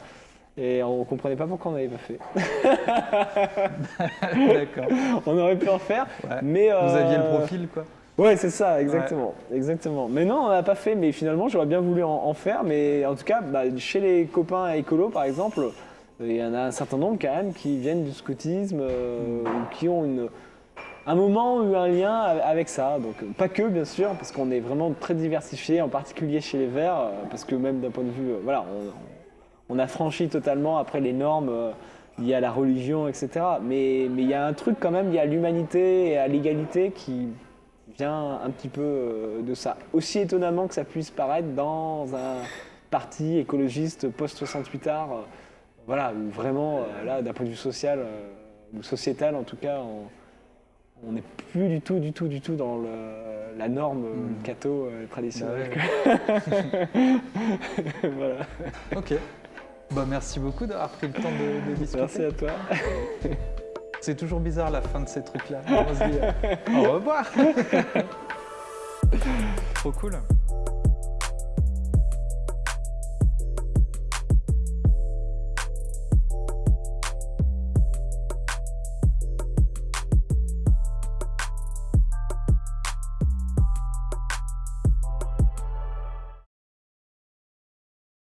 S2: Et on comprenait pas pourquoi on n'avait pas fait. D'accord. On aurait pu en faire, mais
S1: vous aviez le euh, profil, quoi.
S2: Ouais, c'est ça, exactement, exactement. Mais non, on n'a pas fait. Mais finalement, j'aurais bien voulu en, faire. Mais en tout cas, bah, chez les copains écolos, par exemple, il y en a un certain nombre quand même qui viennent du scoutisme euh, ou qui ont une, un moment eu un lien avec ça. Donc pas que bien sûr, parce qu'on est vraiment très diversifié, en particulier chez les Verts, euh, parce que même d'un point de vue, voilà, on, on a franchi totalement après les normes euh, liées à la religion, etc. Mais il y a un truc quand même, il y a l'humanité et à l'égalité qui vient un petit peu euh, de ça. Aussi étonnamment que ça puisse paraître dans un parti écologiste post-68 art, euh, voilà, où vraiment, là, d'un point de vue social, ou sociétal en tout cas, on n'est plus du tout, du tout, du tout dans la norme mmh. catho traditionnelle.
S1: Voilà. Ok. Bah, merci beaucoup d'avoir pris le temps de, discuter.
S2: Merci à toi.
S1: C'est toujours bizarre la fin de ces trucs-là. On se dit euh, au revoir. Trop cool.